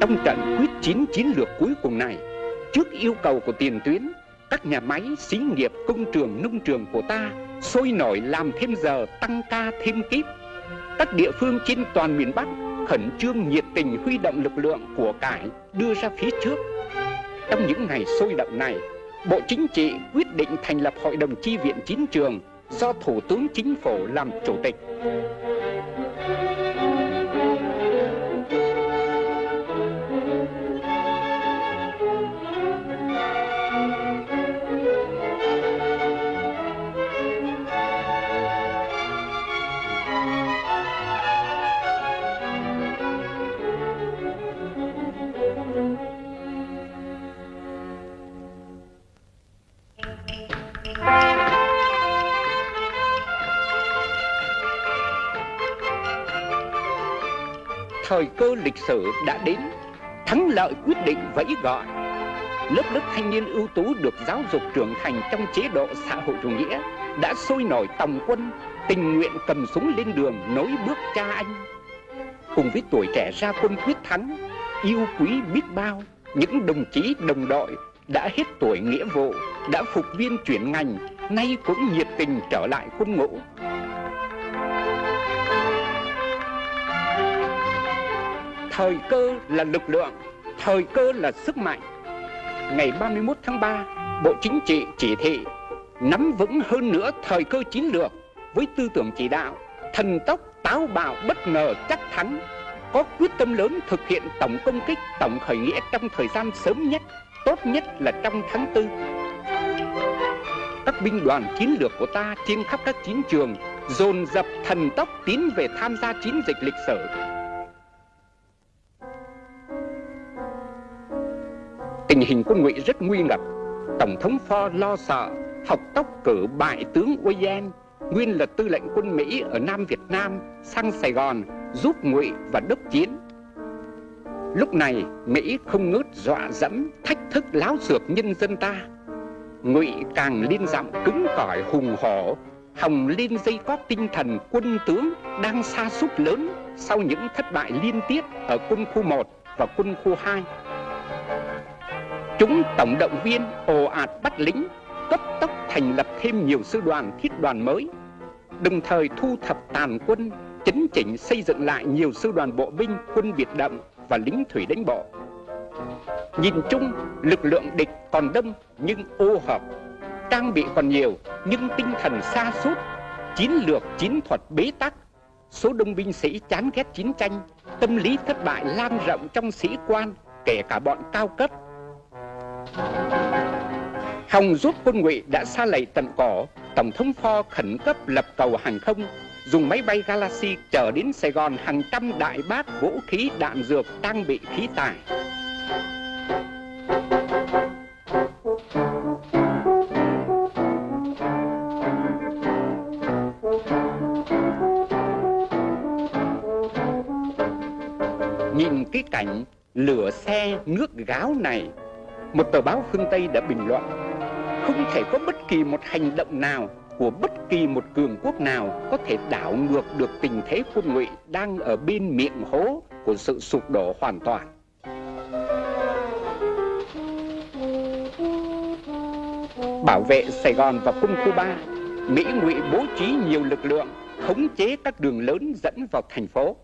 Trong trận quyết chiến chiến lược cuối cùng này, trước yêu cầu của tiền tuyến, các nhà máy, xí nghiệp, công trường, nông trường của ta sôi nổi làm thêm giờ, tăng ca thêm kíp. Các địa phương trên toàn miền Bắc khẩn trương nhiệt tình huy động lực lượng của cải đưa ra phía trước. Trong những ngày sôi động này, Bộ Chính trị quyết định thành lập Hội đồng Chi viện Chín trường do Thủ tướng Chính phủ làm chủ tịch. Thời cơ lịch sử đã đến, thắng lợi quyết định vẫy gọi. Lớp lớp thanh niên ưu tú được giáo dục trưởng thành trong chế độ xã hội chủ nghĩa đã sôi nổi tòng quân, tình nguyện cầm súng lên đường nối bước cha anh. Cùng với tuổi trẻ ra quân quyết thắng, yêu quý biết bao, những đồng chí đồng đội đã hết tuổi nghĩa vụ, đã phục viên chuyển ngành, nay cũng nhiệt tình trở lại quân ngũ. Thời cơ là lực lượng, thời cơ là sức mạnh. Ngày 31 tháng 3, Bộ Chính trị chỉ thị nắm vững hơn nữa thời cơ chiến lược với tư tưởng chỉ đạo, thần tốc, táo bạo, bất ngờ, chắc thắng, có quyết tâm lớn thực hiện tổng công kích, tổng khởi nghĩa trong thời gian sớm nhất, tốt nhất là trong tháng tư. Các binh đoàn chiến lược của ta trên khắp các chiến trường dồn dập thần tốc tiến về tham gia chiến dịch lịch sử Tình hình quân ngụy rất nguy ngập. Tổng thống Ford lo sợ học tốc cử bại tướng Oyen, nguyên là tư lệnh quân Mỹ ở Nam Việt Nam, sang Sài Gòn giúp ngụy và đốc chiến. Lúc này, Mỹ không ngớt dọa dẫm, thách thức láo xược nhân dân ta. Ngụy càng liên giọng cứng cỏi hùng hổ, hồng lên dây cót tinh thần quân tướng đang xa sút lớn sau những thất bại liên tiếp ở quân khu 1 và quân khu 2. Chúng tổng động viên ồ ạt bắt lính, cấp tốc thành lập thêm nhiều sư đoàn thiết đoàn mới, đồng thời thu thập tàn quân, chấn chỉnh xây dựng lại nhiều sư đoàn bộ binh, quân biệt động và lính thủy đánh bộ. Nhìn chung, lực lượng địch còn đông nhưng ô hợp, trang bị còn nhiều nhưng tinh thần xa sút chiến lược chiến thuật bế tắc, số đông binh sĩ chán ghét chiến tranh, tâm lý thất bại lan rộng trong sĩ quan, kể cả bọn cao cấp. Hòng giúp quân ngụy đã xa lầy tận cỏ, Tổng thống Pho khẩn cấp lập cầu hàng không, dùng máy bay Galaxy chở đến Sài Gòn hàng trăm đại bác vũ khí đạn dược trang bị khí tài. Nhìn cái cảnh lửa xe nước gáo này một tờ báo phương Tây đã bình luận Không thể có bất kỳ một hành động nào của bất kỳ một cường quốc nào có thể đảo ngược được tình thế quân ngụy đang ở bên miệng hố của sự sụp đổ hoàn toàn. Bảo vệ Sài Gòn và quân khu 3, Mỹ ngụy bố trí nhiều lực lượng khống chế các đường lớn dẫn vào thành phố.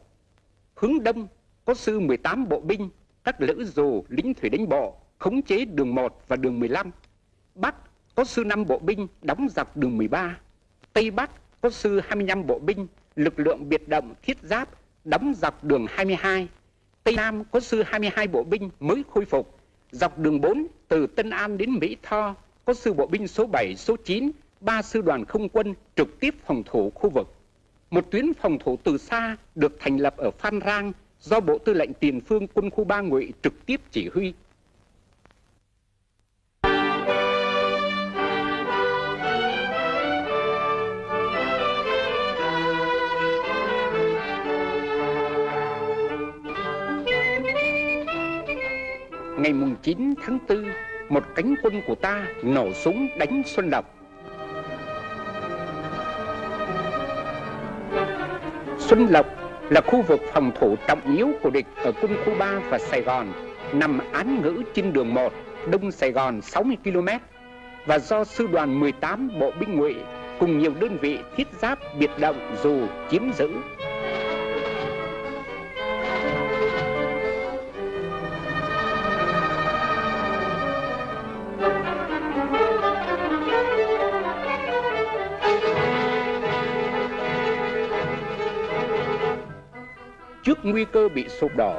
Hướng đông có sư 18 bộ binh, các lữ dù, lính thủy đánh bộ khống chế đường 1 và đường 15. Bắc có sư 5 bộ binh đóng dọc đường 13. Tây Bắc có sư 25 bộ binh, lực lượng biệt động thiết giáp đóng dọc đường 22. Tây Nam có sư 22 bộ binh mới khôi phục. Dọc đường 4 từ Tân An đến Mỹ Tho có sư bộ binh số 7, số 9, ba sư đoàn không quân trực tiếp phòng thủ khu vực. Một tuyến phòng thủ từ xa được thành lập ở Phan Rang do Bộ Tư lệnh Tiền phương quân khu 3 Ngụy trực tiếp chỉ huy. Ngày mùng 9 tháng 4, một cánh quân của ta nổ súng đánh Xuân Lộc. Xuân Lộc là khu vực phòng thủ trọng yếu của địch ở quân khu 3 và Sài Gòn, nằm án ngữ trên đường 1, đông Sài Gòn 60 km và do sư đoàn 18 bộ binh ngụy cùng nhiều đơn vị thiết giáp biệt động dù chiếm giữ Trước nguy cơ bị sụp đổ,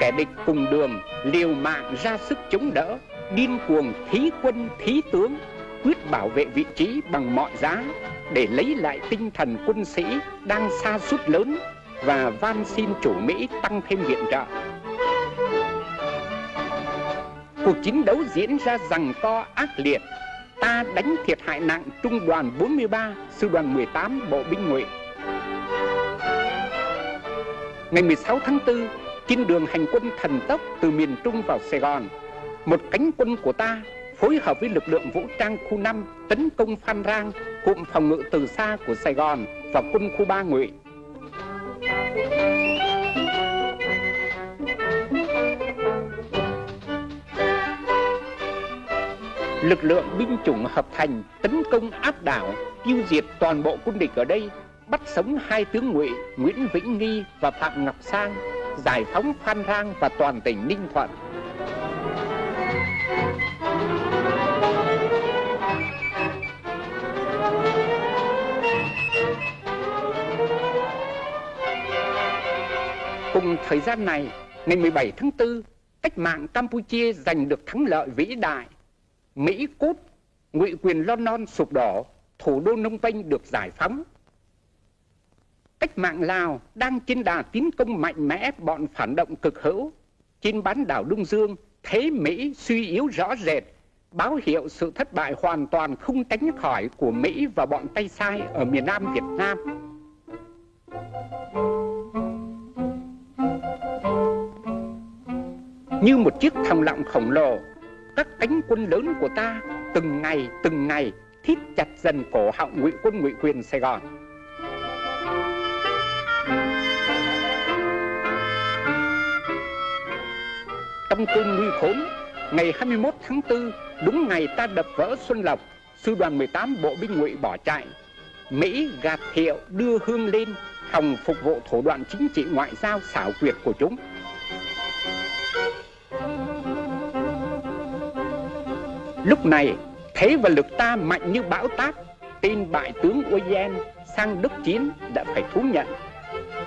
kẻ địch cùng đường liều mạng ra sức chống đỡ, điên cuồng thí quân thí tướng, quyết bảo vệ vị trí bằng mọi giá để lấy lại tinh thần quân sĩ đang xa sút lớn và van xin chủ Mỹ tăng thêm viện trợ. Cuộc chiến đấu diễn ra rằng co ác liệt, ta đánh thiệt hại nặng trung đoàn 43, sư đoàn 18 bộ binh ngụy Ngày 16 tháng 4, trên đường hành quân thần tốc từ miền Trung vào Sài Gòn, một cánh quân của ta phối hợp với lực lượng vũ trang khu 5 tấn công Phan Rang, cụm phòng ngự từ xa của Sài Gòn và quân khu 3 Ngụy. Lực lượng binh chủng hợp thành tấn công áp đảo, tiêu diệt toàn bộ quân địch ở đây, bắt sống hai tướng Ngụy Nguyễn Vĩnh Nghi và Phạm Ngọc Sang, giải phóng Phan Rang và toàn tỉnh Ninh Thuận. Cùng thời gian này, ngày 17 tháng 4, cách mạng Campuchia giành được thắng lợi vĩ đại. Mỹ cút, ngụy quyền London sụp đổ, thủ đô Nông Penh được giải phóng. Cách mạng Lào đang trên đà tiến công mạnh mẽ bọn phản động cực hữu. Trên bán đảo Đông Dương, thế Mỹ suy yếu rõ rệt, báo hiệu sự thất bại hoàn toàn không tránh khỏi của Mỹ và bọn tay sai ở miền Nam Việt Nam. Như một chiếc thòng lọng khổng lồ, các cánh quân lớn của ta từng ngày từng ngày thít chặt dần cổ họng ngụy quân ngụy quyền Sài Gòn. Trong cơn nguy khốn, ngày 21 tháng 4, đúng ngày ta đập vỡ Xuân Lộc, sư đoàn 18 bộ binh ngụy bỏ chạy. Mỹ gạt hiệu đưa hương lên, hòng phục vụ thủ đoạn chính trị ngoại giao xảo quyệt của chúng. Lúc này, thế và lực ta mạnh như bão táp, tên bại tướng Oyen sang Đức Chiến đã phải thú nhận.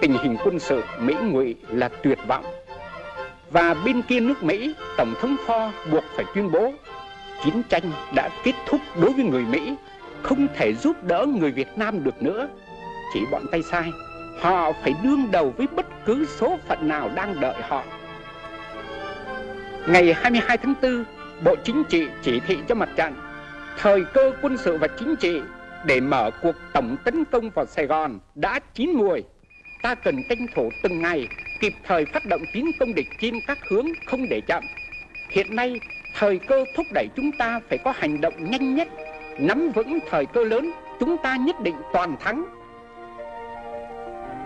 Tình hình quân sự Mỹ ngụy là tuyệt vọng. Và bên kia nước Mỹ, Tổng thống Ford buộc phải tuyên bố chiến tranh đã kết thúc đối với người Mỹ, không thể giúp đỡ người Việt Nam được nữa. Chỉ bọn tay sai, họ phải đương đầu với bất cứ số phận nào đang đợi họ. Ngày 22 tháng 4, Bộ Chính trị chỉ thị cho mặt trận thời cơ quân sự và chính trị để mở cuộc tổng tấn công vào Sài Gòn đã chín mùi. Ta cần tranh thủ từng ngày kịp thời phát động tiến công địch trên các hướng không để chậm. Hiện nay, thời cơ thúc đẩy chúng ta phải có hành động nhanh nhất, nắm vững thời cơ lớn, chúng ta nhất định toàn thắng.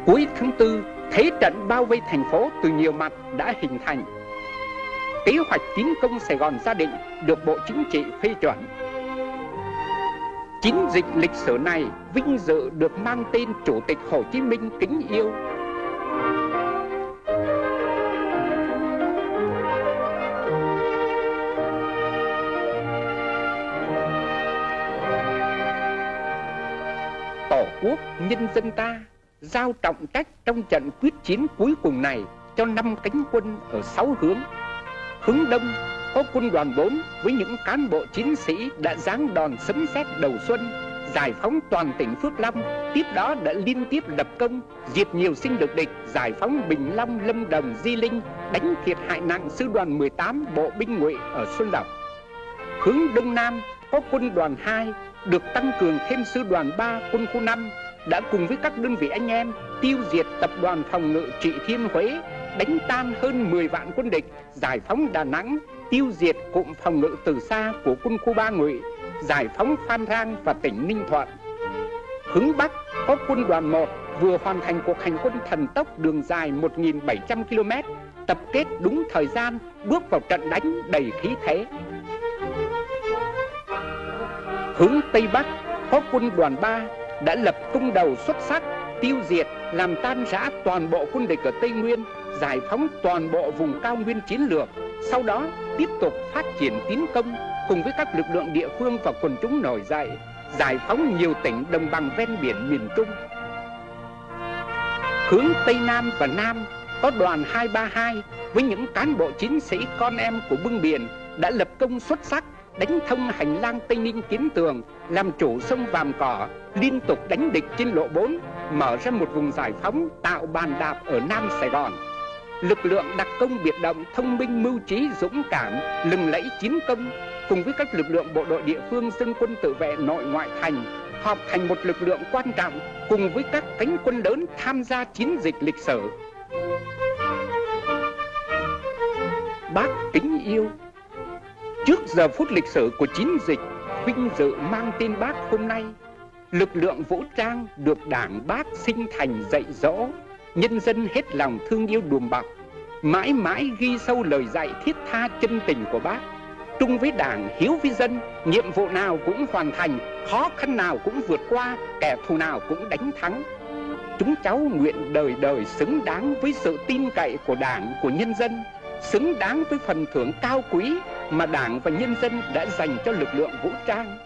Cuối tháng 4, thế trận bao vây thành phố từ nhiều mặt đã hình thành kế hoạch tiến công Sài Gòn gia định được Bộ Chính trị phê chuẩn. Chiến dịch lịch sử này vinh dự được mang tên Chủ tịch Hồ Chí Minh kính yêu. Quốc nhân dân ta, giao trọng trách trong trận quyết chiến cuối cùng này cho năm cánh quân ở sáu hướng. Hướng đông có quân đoàn 4 với những cán bộ chiến sĩ đã giáng đòn sấm sét đầu xuân, giải phóng toàn tỉnh Phước Long, tiếp đó đã liên tiếp lập công, diệt nhiều sinh lực địch, giải phóng Bình Long, Lâm Đồng, Di Linh, đánh thiệt hại nặng sư đoàn 18 bộ binh ngụy ở Xuân Lộc. Hướng đông nam có quân đoàn 2 được tăng cường thêm sư đoàn 3 quân khu 5 đã cùng với các đơn vị anh em tiêu diệt tập đoàn phòng ngự trị Thiên Huế đánh tan hơn 10 vạn quân địch, giải phóng Đà Nẵng, tiêu diệt cụm phòng ngự từ xa của quân khu Ba Ngụy, giải phóng Phan Rang và tỉnh Ninh Thuận. Hướng Bắc có quân đoàn 1 vừa hoàn thành cuộc hành quân thần tốc đường dài 1.700 km, tập kết đúng thời gian, bước vào trận đánh đầy khí thế. Hướng Tây Bắc có quân đoàn 3 đã lập công đầu xuất sắc, tiêu diệt, làm tan rã toàn bộ quân địch ở Tây Nguyên, giải phóng toàn bộ vùng cao nguyên chiến lược, sau đó tiếp tục phát triển tiến công cùng với các lực lượng địa phương và quần chúng nổi dậy, giải phóng nhiều tỉnh đồng bằng ven biển miền Trung. Hướng Tây Nam và Nam có đoàn 232 với những cán bộ chiến sĩ con em của bưng biển đã lập công xuất sắc đánh thông hành lang Tây Ninh Kiến Tường, làm chủ sông Vàm Cỏ, liên tục đánh địch trên lộ 4, mở ra một vùng giải phóng tạo bàn đạp ở Nam Sài Gòn. Lực lượng đặc công biệt động thông minh mưu trí dũng cảm lừng lẫy chiến công cùng với các lực lượng bộ đội địa phương dân quân tự vệ nội ngoại thành họp thành một lực lượng quan trọng cùng với các cánh quân lớn tham gia chiến dịch lịch sử. Bác kính yêu Trước giờ phút lịch sử của chiến dịch vinh dự mang tên bác hôm nay Lực lượng vũ trang được đảng bác sinh thành dạy dỗ Nhân dân hết lòng thương yêu đùm bọc Mãi mãi ghi sâu lời dạy thiết tha chân tình của bác. Trung với đảng, hiếu với dân Nhiệm vụ nào cũng hoàn thành Khó khăn nào cũng vượt qua Kẻ thù nào cũng đánh thắng. Chúng cháu nguyện đời đời xứng đáng với sự tin cậy của đảng, của nhân dân. Xứng đáng với phần thưởng cao quý mà đảng và nhân dân đã dành cho lực lượng vũ trang.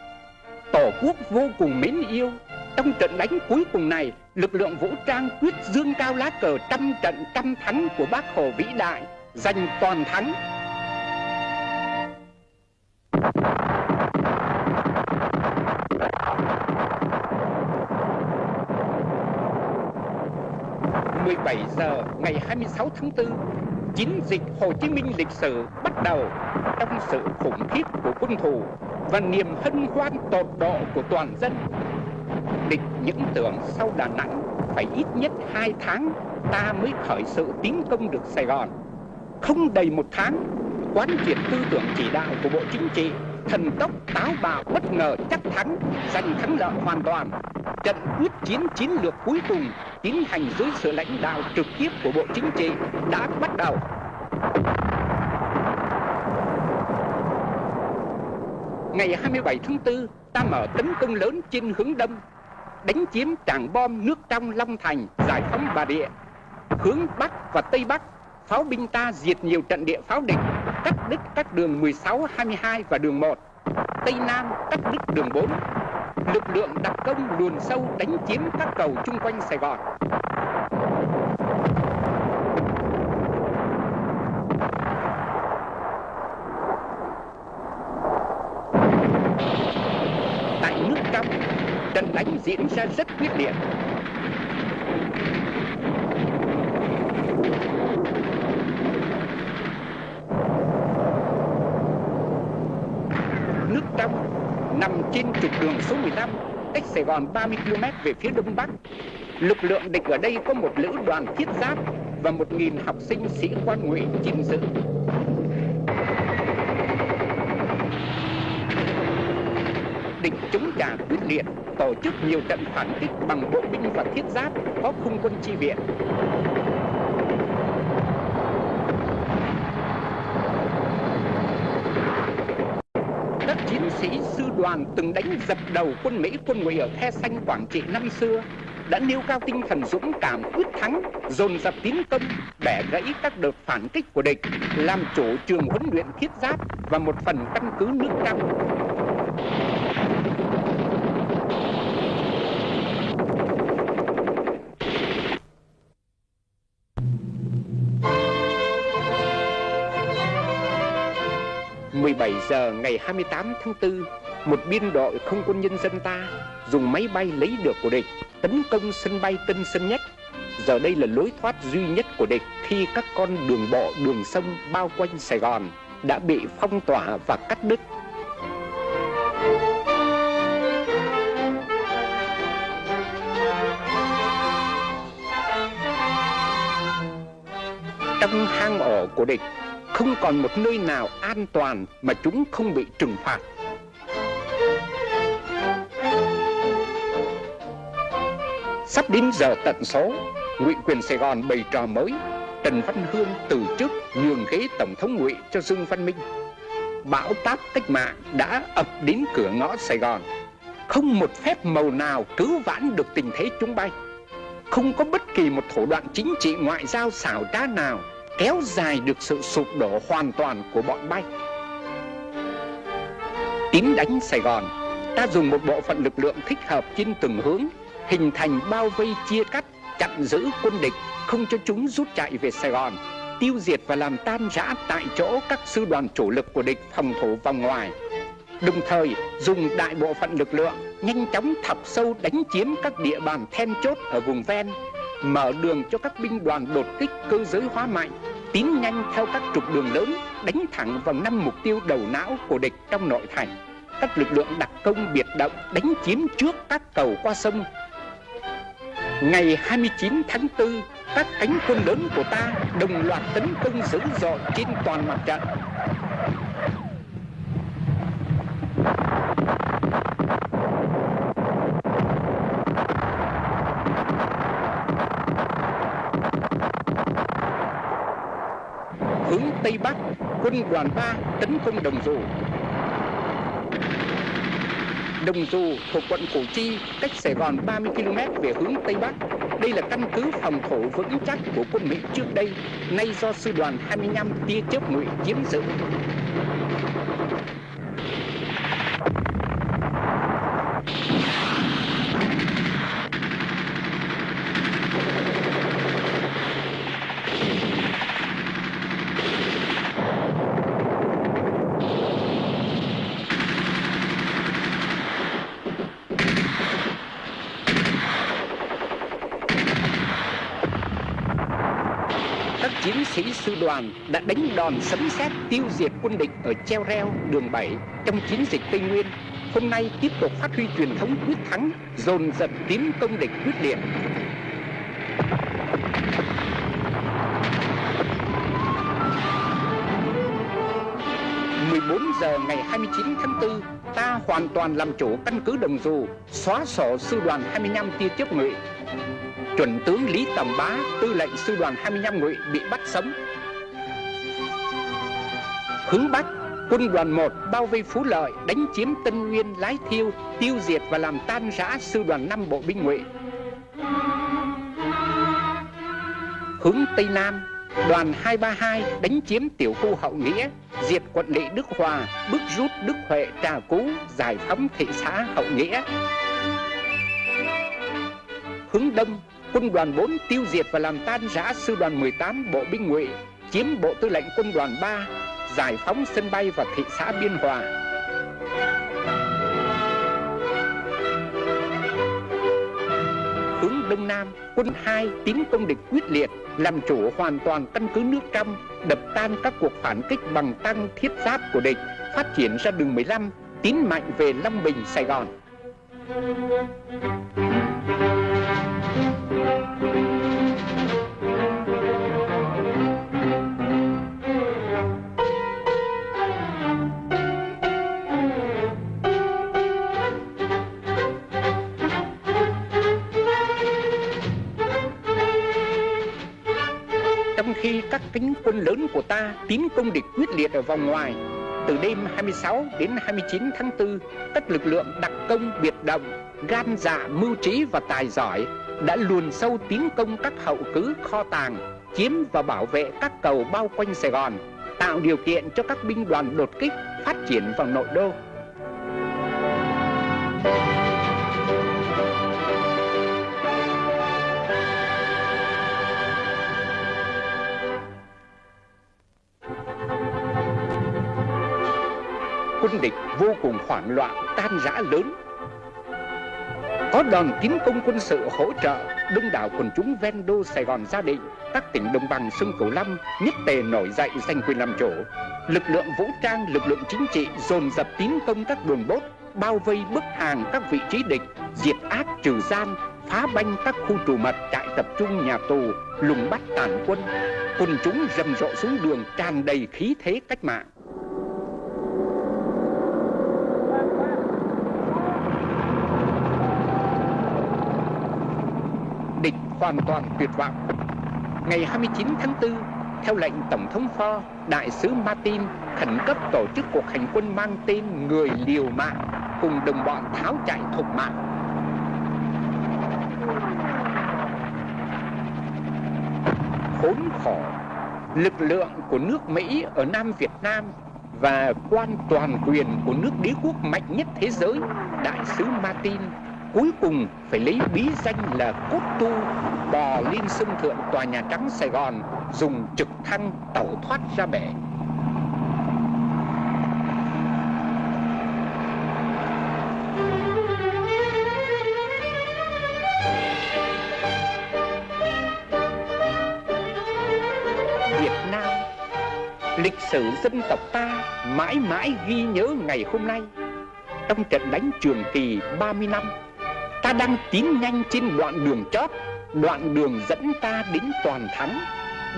Tổ quốc vô cùng mến yêu. Trong trận đánh cuối cùng này Lực lượng vũ trang quyết dương cao lá cờ trăm trận trăm thắng của bác Hồ vĩ đại Giành toàn thắng. 17 giờ ngày 26 tháng 4, chiến dịch Hồ Chí Minh lịch sử bắt đầu trong sự khủng khiếp của quân thù và niềm hân hoan tột độ của toàn dân. Địch những tưởng sau Đà Nẵng phải ít nhất hai tháng ta mới khởi sự tiến công được Sài Gòn. Không đầy một tháng, quán triệt tư tưởng chỉ đạo của Bộ Chính trị thần tốc táo bạo bất ngờ chắc thắng, giành thắng lợi hoàn toàn. Trận quyết chiến chiến lược cuối cùng tiến hành dưới sự lãnh đạo trực tiếp của bộ chính trị đã bắt đầu. Ngày 27 tháng 4 ta mở tấn công lớn trên hướng đông, đánh chiếm trảng bom nước trong Long Thành, giải phóng Bà Địa hướng Bắc và Tây Bắc, pháo binh ta diệt nhiều trận địa pháo địch cắt đứt các đường 16, 22 và đường 1 Tây Nam cắt đứt đường 4 lực lượng đặc công luồn sâu đánh chiếm các cầu chung quanh Sài Gòn. Tại nước trong trận đánh diễn ra rất quyết liệt. Nằm trên trục đường số 15, cách Sài Gòn 30 km về phía đông bắc. Lực lượng địch ở đây có một lữ đoàn thiết giáp và 1.000 học sinh sĩ quan ngụy gìn giữ. Địch chống trả quyết liệt, tổ chức nhiều trận phản kích bằng bộ binh và thiết giáp có không quân chi viện. sĩ đoàn từng đánh dập đầu quân Mỹ quân Ngụy ở The xanh Quảng Trị năm xưa đã nêu cao tinh thần dũng cảm quyết thắng, dồn dập tiến công, bẻ gãy các đợt phản kích của địch, làm chủ trường huấn luyện thiết giáp và một phần căn cứ nước trong. 17 giờ ngày 28 tháng 4, một biên đội không quân nhân dân ta dùng máy bay lấy được của địch tấn công sân bay Tân Sơn Nhất. Giờ đây là lối thoát duy nhất của địch khi các con đường bộ, đường sông bao quanh Sài Gòn đã bị phong tỏa và cắt đứt. Trong hang ổ của địch không còn một nơi nào an toàn mà chúng không bị trừng phạt. Sắp đến giờ tận số, Ngụy quyền Sài Gòn bày trò mới, Trần Văn Hương từ chức nhường ghế tổng thống Ngụy cho Dương Văn Minh. Bão táp cách mạng đã ập đến cửa ngõ Sài Gòn. Không một phép màu nào cứu vãn được tình thế chúng bay. Không có bất kỳ một thủ đoạn chính trị ngoại giao xảo trá nào kéo dài được sự sụp đổ hoàn toàn của bọn bay. Tiến đánh Sài Gòn, ta dùng một bộ phận lực lượng thích hợp trên từng hướng, hình thành bao vây chia cắt, chặn giữ quân địch, không cho chúng rút chạy về Sài Gòn, tiêu diệt và làm tan rã tại chỗ các sư đoàn chủ lực của địch phòng thủ vòng ngoài. Đồng thời dùng đại bộ phận lực lượng nhanh chóng thọc sâu đánh chiếm các địa bàn then chốt ở vùng ven mở đường cho các binh đoàn đột kích cơ giới hóa mạnh tiến nhanh theo các trục đường lớn đánh thẳng vào năm mục tiêu đầu não của địch trong nội thành các lực lượng đặc công biệt động đánh chiếm trước các cầu qua sông Ngày 29 tháng 4, các cánh quân lớn của ta đồng loạt tấn công dữ dội trên toàn mặt trận. Hướng Tây Bắc, quân đoàn 3 tấn công Đồng ruộng Đồng Dù thuộc quận Củ Chi, cách Sài Gòn 30 km về hướng Tây Bắc. Đây là căn cứ phòng thủ vững chắc của quân Mỹ trước đây, nay do sư đoàn 25 tia chớp ngụy chiếm giữ. các chiến sĩ sư đoàn đã đánh đòn sấm sét tiêu diệt quân địch ở treo reo đường 7 trong chiến dịch Tây Nguyên. Hôm nay tiếp tục phát huy truyền thống quyết thắng, dồn dập tiến công địch quyết liệt. giờ ngày 29 tháng 4, ta hoàn toàn làm chủ căn cứ Đồng Dù, xóa sổ sư đoàn 25 tia chớp ngụy, chuẩn tướng Lý Tầm Bá, tư lệnh sư đoàn 25 ngụy bị bắt sống. Hướng Bắc, quân đoàn 1 bao vây Phú Lợi, đánh chiếm Tân Nguyên, Lái Thiêu, tiêu diệt và làm tan rã sư đoàn 5 bộ binh ngụy. Hướng Tây Nam, đoàn 232 đánh chiếm tiểu khu Hậu Nghĩa, diệt quận lỵ Đức Hòa, bức rút Đức Huệ, Trà Cú, giải phóng thị xã Hậu Nghĩa. Hướng Đông, quân đoàn 4 tiêu diệt và làm tan rã sư đoàn 18 bộ binh ngụy, chiếm bộ tư lệnh quân đoàn 3, giải phóng sân bay và thị xã Biên Hòa. Hướng Đông Nam, quân 2 tiến công địch quyết liệt, làm chủ hoàn toàn căn cứ nước trong, đập tan các cuộc phản kích bằng tăng thiết giáp của địch, phát triển ra đường 15, tiến mạnh về Long Bình, Sài Gòn. Trong khi các cánh quân lớn của ta tiến công địch quyết liệt ở vòng ngoài, từ đêm 26 đến 29 tháng 4, các lực lượng đặc công biệt động, gan dạ, mưu trí và tài giỏi đã luồn sâu tiến công các hậu cứ kho tàng, chiếm và bảo vệ các cầu bao quanh Sài Gòn, tạo điều kiện cho các binh đoàn đột kích phát triển vào nội đô. Quân địch vô cùng hoảng loạn, tan rã lớn. Có đòn tiến công quân sự hỗ trợ, đông đảo quần chúng ven đô Sài Gòn gia định, các tỉnh đồng bằng sông Cửu Long nhất tề nổi dậy giành quyền làm chủ. Lực lượng vũ trang, lực lượng chính trị dồn dập tiến công các đường bốt, bao vây bức hàng các vị trí địch, diệt ác trừ gian, phá banh các khu tù mật, trại tập trung, nhà tù, lùng bắt tàn quân. Quần chúng rầm rộ xuống đường tràn đầy khí thế cách mạng. địch hoàn toàn tuyệt vọng. Ngày 29 tháng 4, theo lệnh Tổng thống Ford, Đại sứ Martin khẩn cấp tổ chức cuộc hành quân mang tên Người Liều Mạng cùng đồng bọn tháo chạy thục mạng. Khốn khổ, lực lượng của nước Mỹ ở Nam Việt Nam và quan toàn quyền của nước đế quốc mạnh nhất thế giới, Đại sứ Martin cuối cùng phải lấy bí danh là cốt tu bò lên sân thượng tòa nhà trắng Sài Gòn dùng trực thăng tẩu thoát ra bể. Việt Nam, Lịch sử dân tộc ta mãi mãi ghi nhớ ngày hôm nay Trong trận đánh Trường Kỳ 30 năm ta đang tiến nhanh trên đoạn đường chót đoạn đường dẫn ta đến toàn thắng,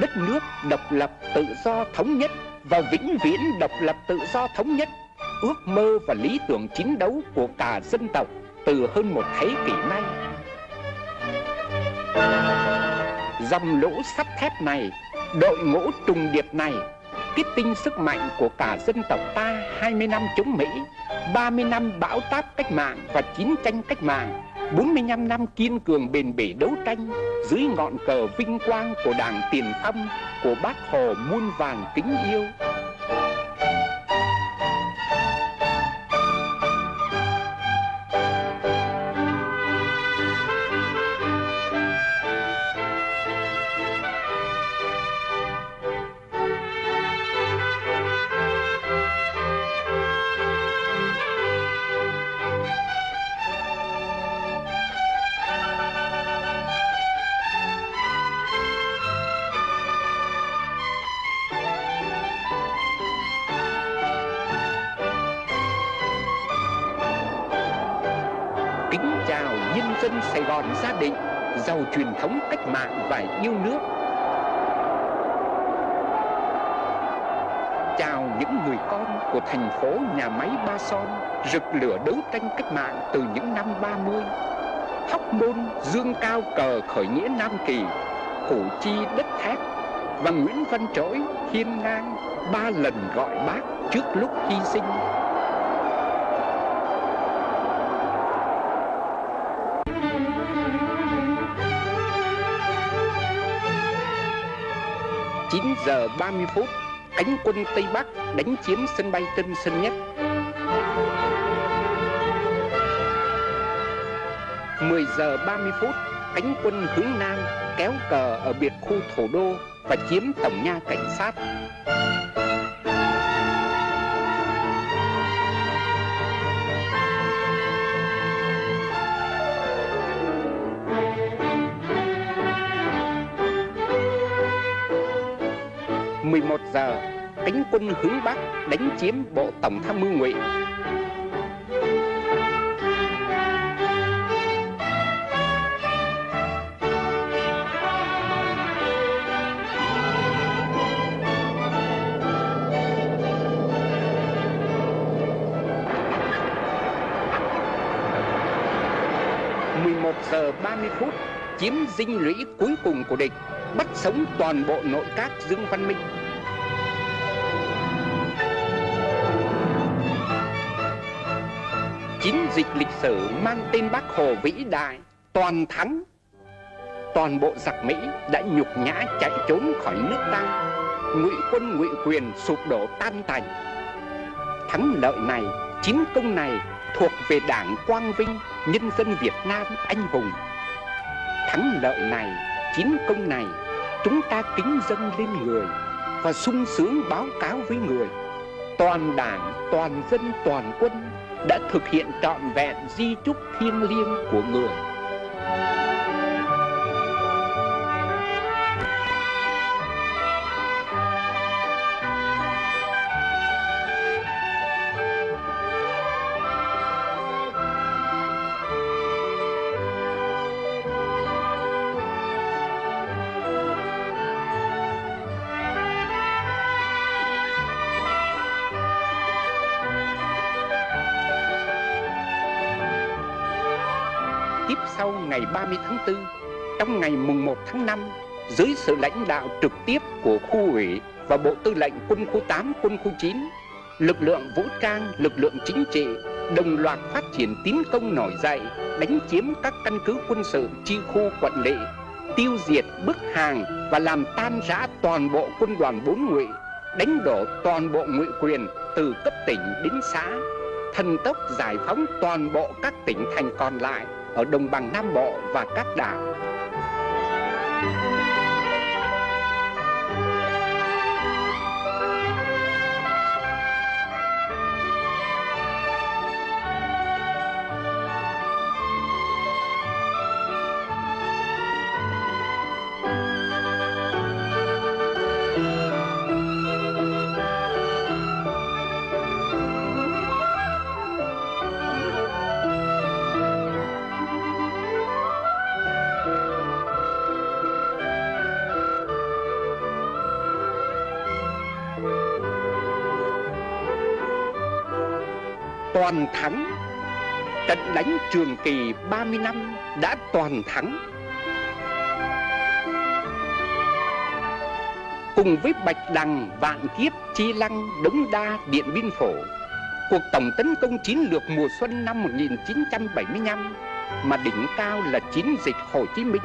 đất nước độc lập tự do thống nhất và vĩnh viễn độc lập tự do thống nhất, ước mơ và lý tưởng chiến đấu của cả dân tộc từ hơn một thế kỷ nay. Dòng lũ sắt thép này, đội ngũ trùng điệp này kết tinh sức mạnh của cả dân tộc ta 20 năm chống Mỹ, 30 năm bão táp cách mạng và chiến tranh cách mạng, 45 năm kiên cường bền bỉ đấu tranh dưới ngọn cờ vinh quang của Đảng Tiền Phong, của Bác Hồ muôn vàng kính yêu. Dân Sài Gòn gia đình giàu truyền thống cách mạng và yêu nước. Chào những người con của thành phố nhà máy Ba Son rực lửa đấu tranh cách mạng từ những năm 30. Hóc Môn dương cao cờ khởi nghĩa Nam Kỳ, Củ Chi đất thép và Nguyễn Văn Trỗi hiên ngang ba lần gọi bác trước lúc hy sinh. Giờ 30 phút, cánh quân Tây Bắc đánh chiếm sân bay Tân Sơn Nhất. 10 giờ 30 phút, cánh quân hướng Nam kéo cờ ở biệt khu thủ đô và chiếm tổng nha cảnh sát. Giờ, cánh quân hướng Bắc đánh chiếm bộ tổng tham mưu ngụy. giờ 30 phút chiếm dinh lũy cuối cùng của địch bắt sống toàn bộ nội các Dương Văn Minh chiến dịch lịch sử mang tên Bác Hồ vĩ đại, toàn thắng. Toàn bộ giặc Mỹ đã nhục nhã chạy trốn khỏi nước ta. Ngụy quân ngụy quyền sụp đổ tan tành. Thắng lợi này, chiến công này thuộc về đảng quang vinh, nhân dân việt nam anh hùng. Thắng lợi này, chiến công này, chúng ta kính dân lên người và sung sướng báo cáo với người. Toàn đảng, toàn dân, toàn quân đã thực hiện trọn vẹn di trúc thiêng liêng của người. 30 tháng 4, trong ngày mùng 1 tháng 5, dưới sự lãnh đạo trực tiếp của khu ủy và Bộ Tư lệnh Quân khu 8, Quân khu 9, lực lượng vũ trang, lực lượng chính trị đồng loạt phát triển tiến công nổi dậy, đánh chiếm các căn cứ quân sự chi khu quận lỵ, tiêu diệt bức hàng và làm tan rã toàn bộ quân đoàn bốn ngụy, đánh đổ toàn bộ ngụy quyền từ cấp tỉnh đến xã, thần tốc giải phóng toàn bộ các tỉnh thành còn lại ở đồng bằng Nam Bộ và các đảo. Thắng. Trận đánh Trường Kỳ 30 năm đã toàn thắng. Cùng với Bạch Đằng, Vạn Kiếp, Chi Lăng, Đống Đa, Điện Biên Phổ Cuộc tổng tấn công chiến lược mùa xuân năm 1975 Mà đỉnh cao là chiến dịch Hồ Chí Minh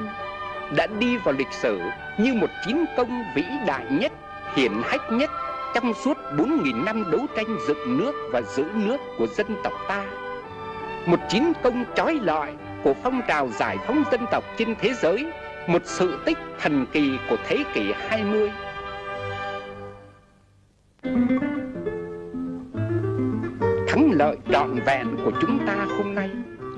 Đã đi vào lịch sử như một chiến công vĩ đại nhất, hiển hách nhất trong suốt 4.000 năm đấu tranh dựng nước và giữ nước của dân tộc ta. Một chiến công chói lọi của phong trào giải phóng dân tộc trên thế giới, một sự tích thần kỳ của thế kỷ 20. Thắng lợi trọn vẹn của chúng ta hôm nay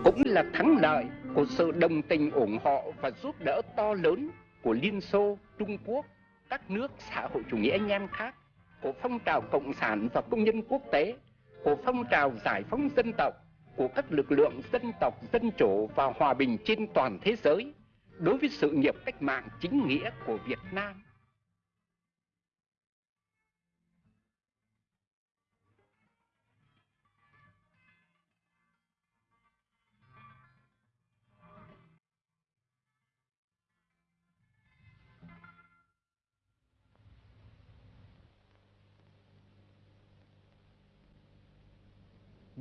cũng là thắng lợi của sự đồng tình ủng hộ và giúp đỡ to lớn của Liên Xô, Trung Quốc, các nước xã hội chủ nghĩa anh em khác của phong trào cộng sản và công nhân quốc tế, của phong trào giải phóng dân tộc, của các lực lượng dân tộc dân chủ và hòa bình trên toàn thế giới đối với sự nghiệp cách mạng chính nghĩa của Việt Nam.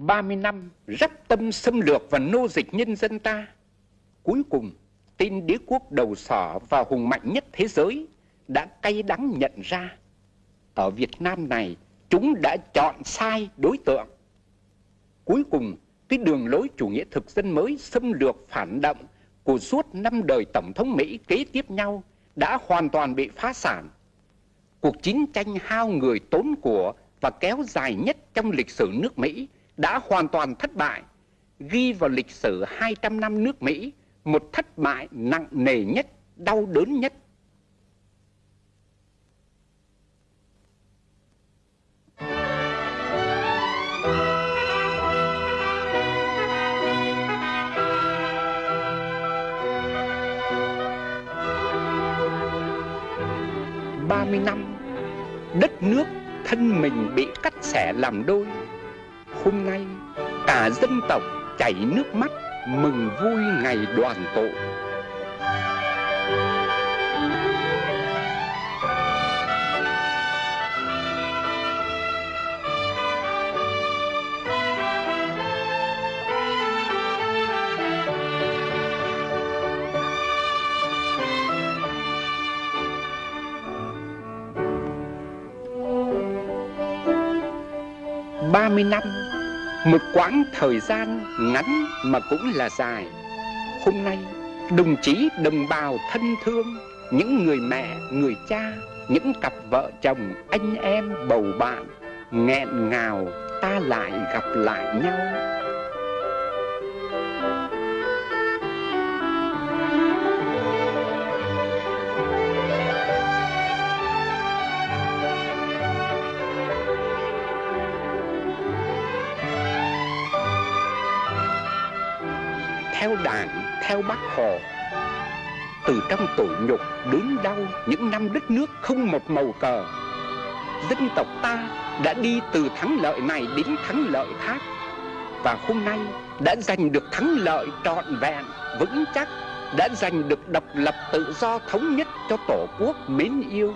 Ba mươi năm rắp tâm xâm lược và nô dịch nhân dân ta. Cuối cùng, tên đế quốc đầu sỏ và hùng mạnh nhất thế giới đã cay đắng nhận ra. Ở Việt Nam này, chúng đã chọn sai đối tượng. Cuối cùng, cái đường lối chủ nghĩa thực dân mới xâm lược phản động của suốt năm đời Tổng thống Mỹ kế tiếp nhau đã hoàn toàn bị phá sản. Cuộc chiến tranh hao người tốn của và kéo dài nhất trong lịch sử nước Mỹ đã hoàn toàn thất bại, ghi vào lịch sử 200 năm nước Mỹ một thất bại nặng nề nhất, đau đớn nhất. ba mươi năm đất nước thân mình bị cắt xẻ làm đôi hôm nay, cả dân tộc chảy nước mắt mừng vui ngày đoàn tụ. Ba mươi năm một quãng thời gian ngắn mà cũng là dài. Hôm nay đồng chí đồng bào thân thương Những người mẹ, người cha Những cặp vợ chồng, anh em, bầu bạn Nghẹn ngào ta lại gặp lại nhau. Theo bác Hồ. Từ trong tủi nhục, đớn đau những năm đất nước không một màu cờ, dân tộc ta đã đi từ thắng lợi này đến thắng lợi khác. Và hôm nay đã giành được thắng lợi trọn vẹn, vững chắc, đã giành được độc lập tự do thống nhất cho Tổ quốc mến yêu